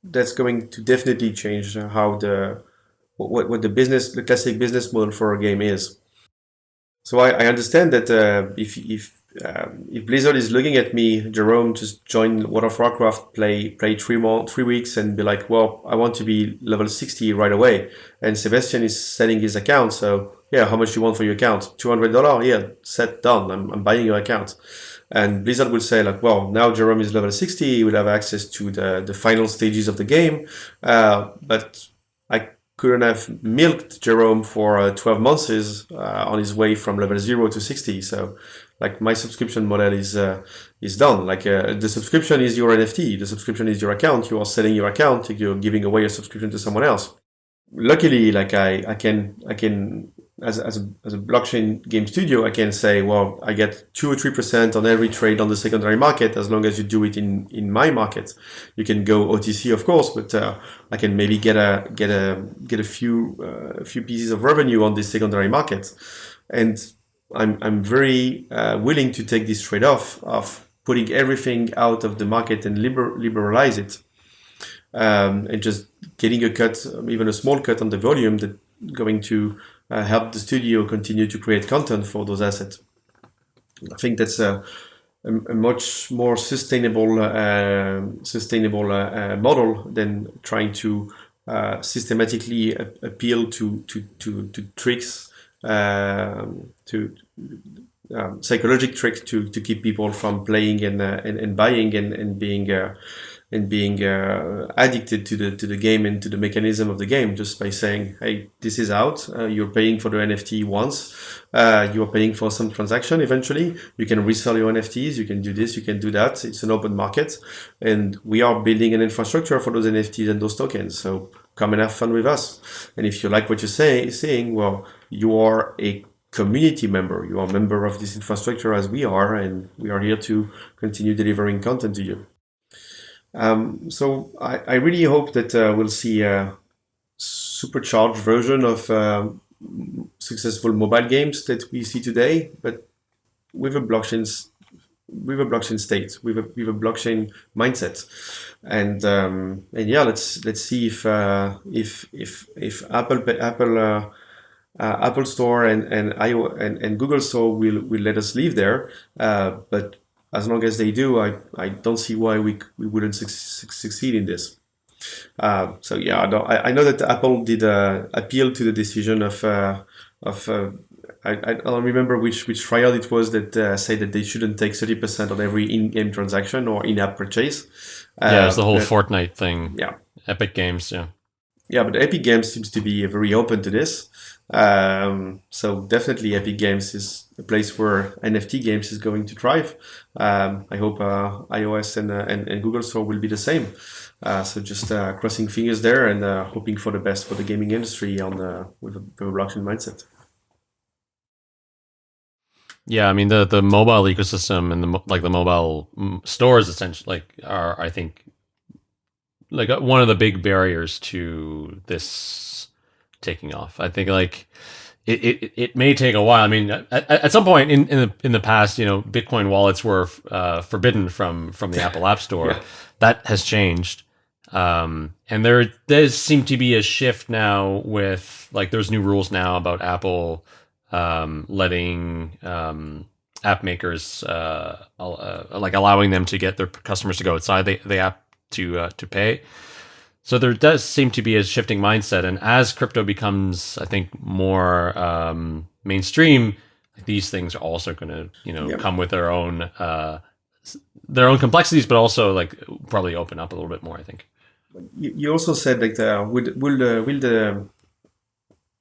that's going to definitely change how the what, what the business the classic business model for a game is. So I, I understand that uh, if if um, if Blizzard is looking at me, Jerome, just join World of Warcraft, play play three more three weeks, and be like, well, I want to be level sixty right away. And Sebastien is selling his account, so yeah, how much do you want for your account? Two hundred dollar, yeah, set done. I'm, I'm buying your account. And Blizzard will say like, well, now Jerome is level sixty, he will have access to the the final stages of the game, uh, but I couldn't have milked Jerome for uh, 12 months uh, on his way from level zero to 60. So like my subscription model is uh, is done. Like uh, the subscription is your NFT, the subscription is your account. You are selling your account. You're giving away a subscription to someone else. Luckily, like I I can I can as, as, a, as a blockchain game studio, I can say, well, I get two or three percent on every trade on the secondary market as long as you do it in in my market. You can go OTC, of course, but uh, I can maybe get a get a get a few uh, a few pieces of revenue on this secondary market, and I'm, I'm very uh, willing to take this trade-off of putting everything out of the market and liber liberalize it um, and just getting a cut, even a small cut on the volume that going to uh, help the studio continue to create content for those assets. I think that's a, a, a much more sustainable uh, sustainable uh, uh, model than trying to uh, systematically appeal to, to, to, to tricks um, to um, psychological tricks to, to keep people from playing and uh, and, and, buying and, and being uh, and being uh, addicted to the to the game and to the mechanism of the game. Just by saying hey this is out. Uh, you're paying for the NFT once. Uh, you're paying for some transaction eventually. You can resell your NFTs you can do this. You can do that. It's an open market. And we are building an infrastructure for those NFTs and those tokens. So come and have fun with us and if you like what you're say, saying well you are a community member. You are a member of this infrastructure as we are, and we are here to continue delivering content to you. Um, so I, I, really hope that uh, we'll see a supercharged version of uh, successful mobile games that we see today, but with a blockchain with a blockchain state, with a with a blockchain mindset, and um, and yeah, let's let's see if uh, if if if Apple Apple uh, uh, Apple Store and and, IO, and and Google Store will will let us live there. Uh, but as long as they do, I I don't see why we we wouldn't su succeed in this. Uh, so yeah, I, I know that Apple did uh, appeal to the decision of of I, I don't remember which which trial it was that said that they shouldn't take thirty percent on every in-game transaction or in-app purchase. Uh, yeah, it's the whole but, Fortnite thing. Yeah, Epic Games. Yeah. Yeah, but Epic Games seems to be very open to this. Um, so definitely Epic Games is a place where NFT games is going to thrive. Um, I hope uh, iOS and, uh, and, and, Google Store will be the same. Uh, so just uh, crossing fingers there and uh, hoping for the best for the gaming industry on the, with, a, with a blockchain mindset. Yeah, I mean the the mobile ecosystem and the like the mobile mm, stores essentially like are I think like uh, one of the big barriers to this taking off. I think like it, it, it may take a while. I mean, at, at some point in, in the in the past, you know, Bitcoin wallets were uh, forbidden from from the Apple App Store. Yeah. That has changed, um, and there does seem to be a shift now with like there's new rules now about Apple um, letting um, app makers uh, uh, like allowing them to get their customers to go outside the, the app to uh, to pay. So there does seem to be a shifting mindset, and as crypto becomes, I think, more um, mainstream, these things are also going to, you know, yep. come with their own uh, their own complexities, but also like probably open up a little bit more. I think. You also said like the will will the will the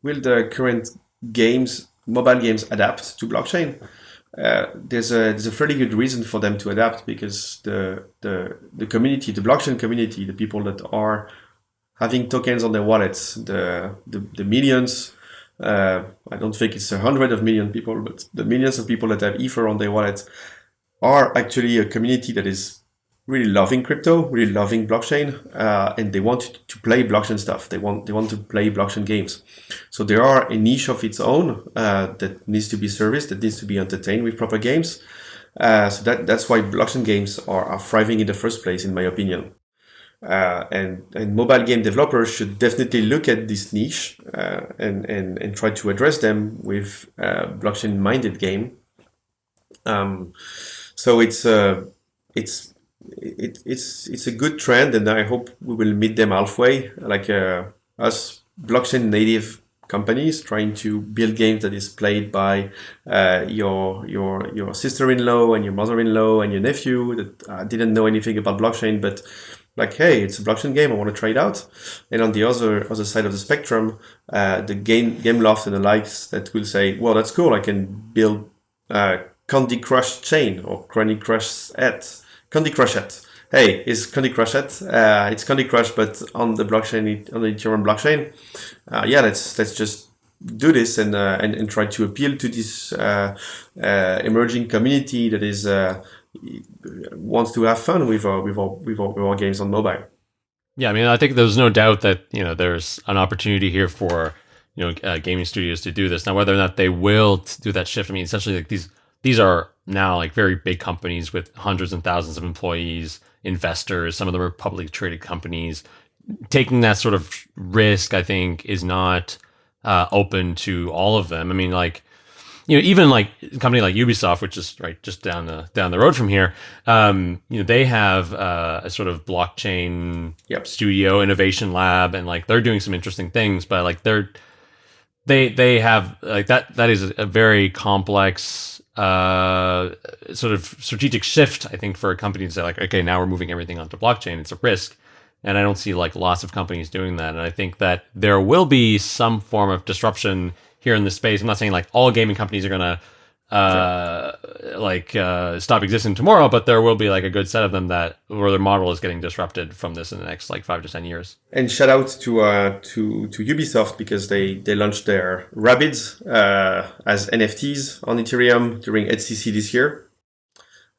will the current games mobile games adapt to blockchain? Uh, there's a there's a fairly good reason for them to adapt because the the the community, the blockchain community, the people that are having tokens on their wallets, the the, the millions. Uh, I don't think it's a hundred of million people, but the millions of people that have Ether on their wallets are actually a community that is really loving crypto, really loving blockchain, uh, and they want to play blockchain stuff. They want they want to play blockchain games. So there are a niche of its own uh, that needs to be serviced, that needs to be entertained with proper games. Uh, so that that's why blockchain games are, are thriving in the first place, in my opinion. Uh, and, and mobile game developers should definitely look at this niche uh, and, and, and try to address them with uh, blockchain minded game. Um, so it's it's it, it's it's a good trend, and I hope we will meet them halfway. Like uh, us blockchain native companies trying to build games that is played by uh, your your your sister-in-law and your mother-in-law and your nephew that uh, didn't know anything about blockchain, but like, hey, it's a blockchain game, I want to try it out. And on the other other side of the spectrum, uh, the game Gameloft and the likes that will say, well, that's cool, I can build uh, Candy Crush chain or Candy Crush at Candy Crush at. Hey, it's Candy Crush at? Uh, it's Candy Crush, but on the blockchain, on the Ethereum blockchain. Uh, yeah, let's let's just do this and, uh, and and try to appeal to this uh, uh, emerging community that is uh, wants to have fun with our, with our, with our, with our games on mobile. Yeah, I mean, I think there's no doubt that you know there's an opportunity here for you know uh, gaming studios to do this. Now, whether or not they will do that shift, I mean, essentially, like these these are now like very big companies with hundreds and thousands of employees, investors. Some of them are publicly traded companies. Taking that sort of risk, I think, is not uh, open to all of them. I mean, like you know, even like a company like Ubisoft, which is right just down the down the road from here, um, you know, they have uh, a sort of blockchain yep. studio innovation lab, and like they're doing some interesting things, but like they're they they have like that that is a very complex uh, sort of strategic shift, I think, for a company to say like, okay, now we're moving everything onto blockchain. It's a risk. And I don't see like lots of companies doing that. And I think that there will be some form of disruption here in the space. I'm not saying like all gaming companies are gonna uh, like uh, stop existing tomorrow, but there will be like a good set of them that where their model is getting disrupted from this in the next like five to ten years. And shout out to uh, to to Ubisoft because they they launched their Rabbids uh, as NFTs on Ethereum during EthCC this year.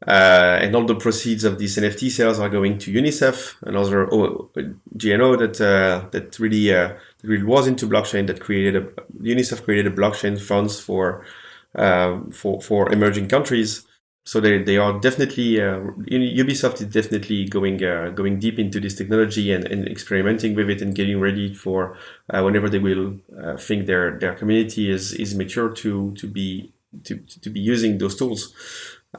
Uh, and all the proceeds of these NFT sales are going to UNICEF, another GNO that uh, that really uh, really was into blockchain. That created a UNICEF created a blockchain funds for for for emerging countries. So they, they are definitely uh, Ubisoft is definitely going uh, going deep into this technology and, and experimenting with it and getting ready for uh, whenever they will think their their community is is mature to to be to, to be using those tools.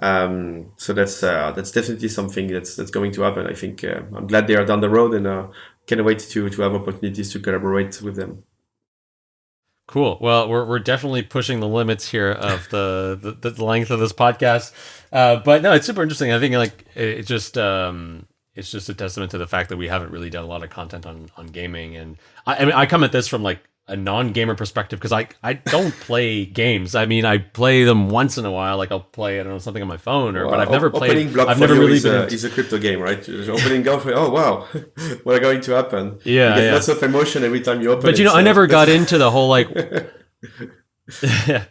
Um, so that's uh, that's definitely something that's that's going to happen. I think uh, I'm glad they are down the road and uh, can't wait to to have opportunities to collaborate with them. Cool. Well, we're we're definitely pushing the limits here of the the, the length of this podcast, uh, but no, it's super interesting. I think like it, just um, it's just a testament to the fact that we haven't really done a lot of content on on gaming, and I, I mean I come at this from like a non-gamer perspective because I I don't play games. I mean, I play them once in a while. Like I'll play I don't know something on my phone, or well, but I've never played. I've never really is been. A, is a crypto game, right? opening golf. Oh wow, what's going to happen? Yeah, you get yeah. lots of emotion every time you open. But you know, so I never got into the whole like.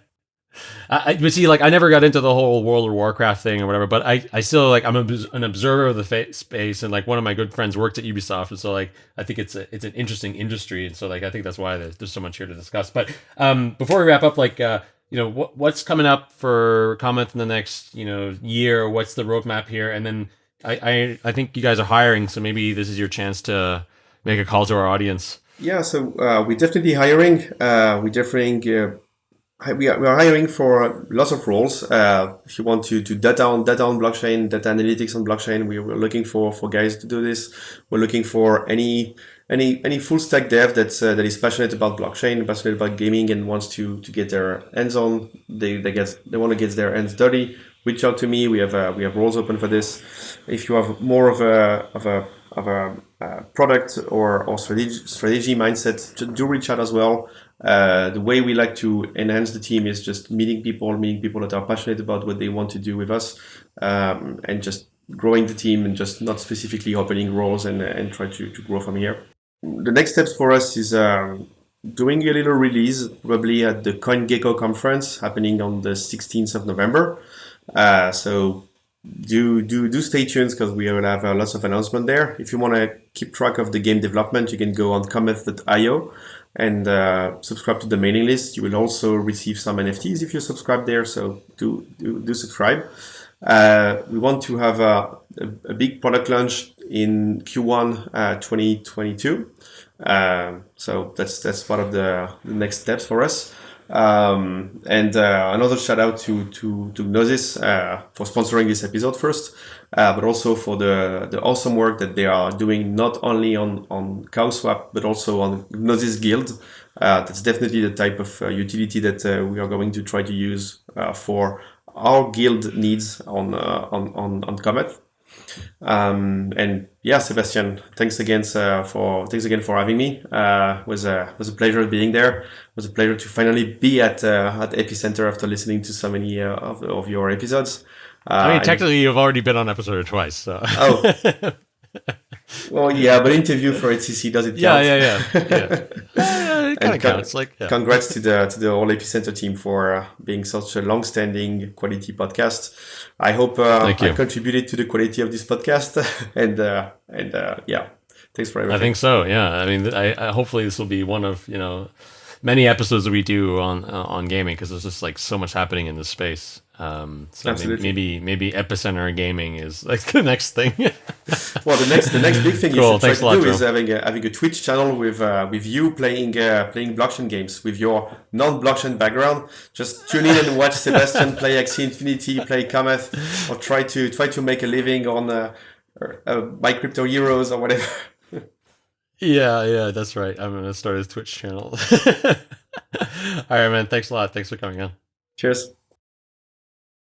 I, but see, like I never got into the whole World of Warcraft thing or whatever. But I, I still like I'm a, an observer of the fa- space, and like one of my good friends worked at Ubisoft, and so like I think it's a, it's an interesting industry, and so like I think that's why there's, there's so much here to discuss. But um, before we wrap up, like uh, you know what what's coming up for Cometh in the next you know year? What's the roadmap here? And then I, I I think you guys are hiring, so maybe this is your chance to make a call to our audience. Yeah, so uh, we're definitely hiring. Uh, we're definitely uh, we are, we are hiring for lots of roles. Uh, if you want to do data on data on blockchain, data analytics on blockchain, we, we're looking for for guys to do this. We're looking for any any any full stack dev that's uh, that is passionate about blockchain, passionate about gaming, and wants to to get their hands on. They they get they want to get their hands dirty. Reach out to me. We have uh, we have roles open for this. If you have more of a of a of a uh, product or, or strategy, strategy mindset, do reach out as well. Uh, the way we like to enhance the team is just meeting people, meeting people that are passionate about what they want to do with us, um, and just growing the team and just not specifically opening roles and, and try to, to grow from here. The next steps for us is um, doing a little release probably at the CoinGecko conference happening on the 16th of November. Uh, so do do do stay tuned because we will have uh, lots of announcement there. If you want to keep track of the game development, you can go on cometh.io and uh, subscribe to the mailing list. You will also receive some NFTs if you subscribe there. So do do, do subscribe. Uh, we want to have a, a, big product launch in Q1 uh, 2022. Um, so that's that's part of the, the next steps for us. Um, and uh, another shout out to to to Gnosis uh, for sponsoring this episode first, uh, but also for the the awesome work that they are doing not only on on CowSwap but also on Gnosis Guild. Uh, that's definitely the type of uh, utility that uh, we are going to try to use for our guild needs on on on on Cometh. Um, and yeah, Sebastien, thanks again uh, for thanks again for having me. Uh, was a was a pleasure being there. It was a pleasure to finally be at uh, at Epicenter after listening to so many uh, of, of your episodes. I mean, technically, you've already been on episode twice. So. Oh. well, yeah, but interview for EthCC does it yeah, count? Yeah, yeah, yeah. yeah it kind of counts. Like, yeah. congrats to the to the whole Epicenter team for uh, being such a long-standing quality podcast. I hope uh, I contributed to the quality of this podcast, and uh, and uh, yeah, thanks for everything. I think so. Yeah, I mean, I, I hopefully this will be one of you know many episodes that we do on uh, on gaming because there's just like so much happening in this space. Um, so Absolutely. maybe maybe epicenter gaming is like the next thing. well, the next the next big thing cool. you should Thanks try to do is having a, having a Twitch channel with uh, with you playing uh, playing blockchain games with your non blockchain background. Just tune in and watch Sebastien play Axie Infinity, play Cometh, or try to try to make a living on uh, uh, My Crypto Heroes or whatever. yeah, yeah, that's right. I'm gonna start a Twitch channel. All right, man. Thanks a lot. Thanks for coming on. Cheers.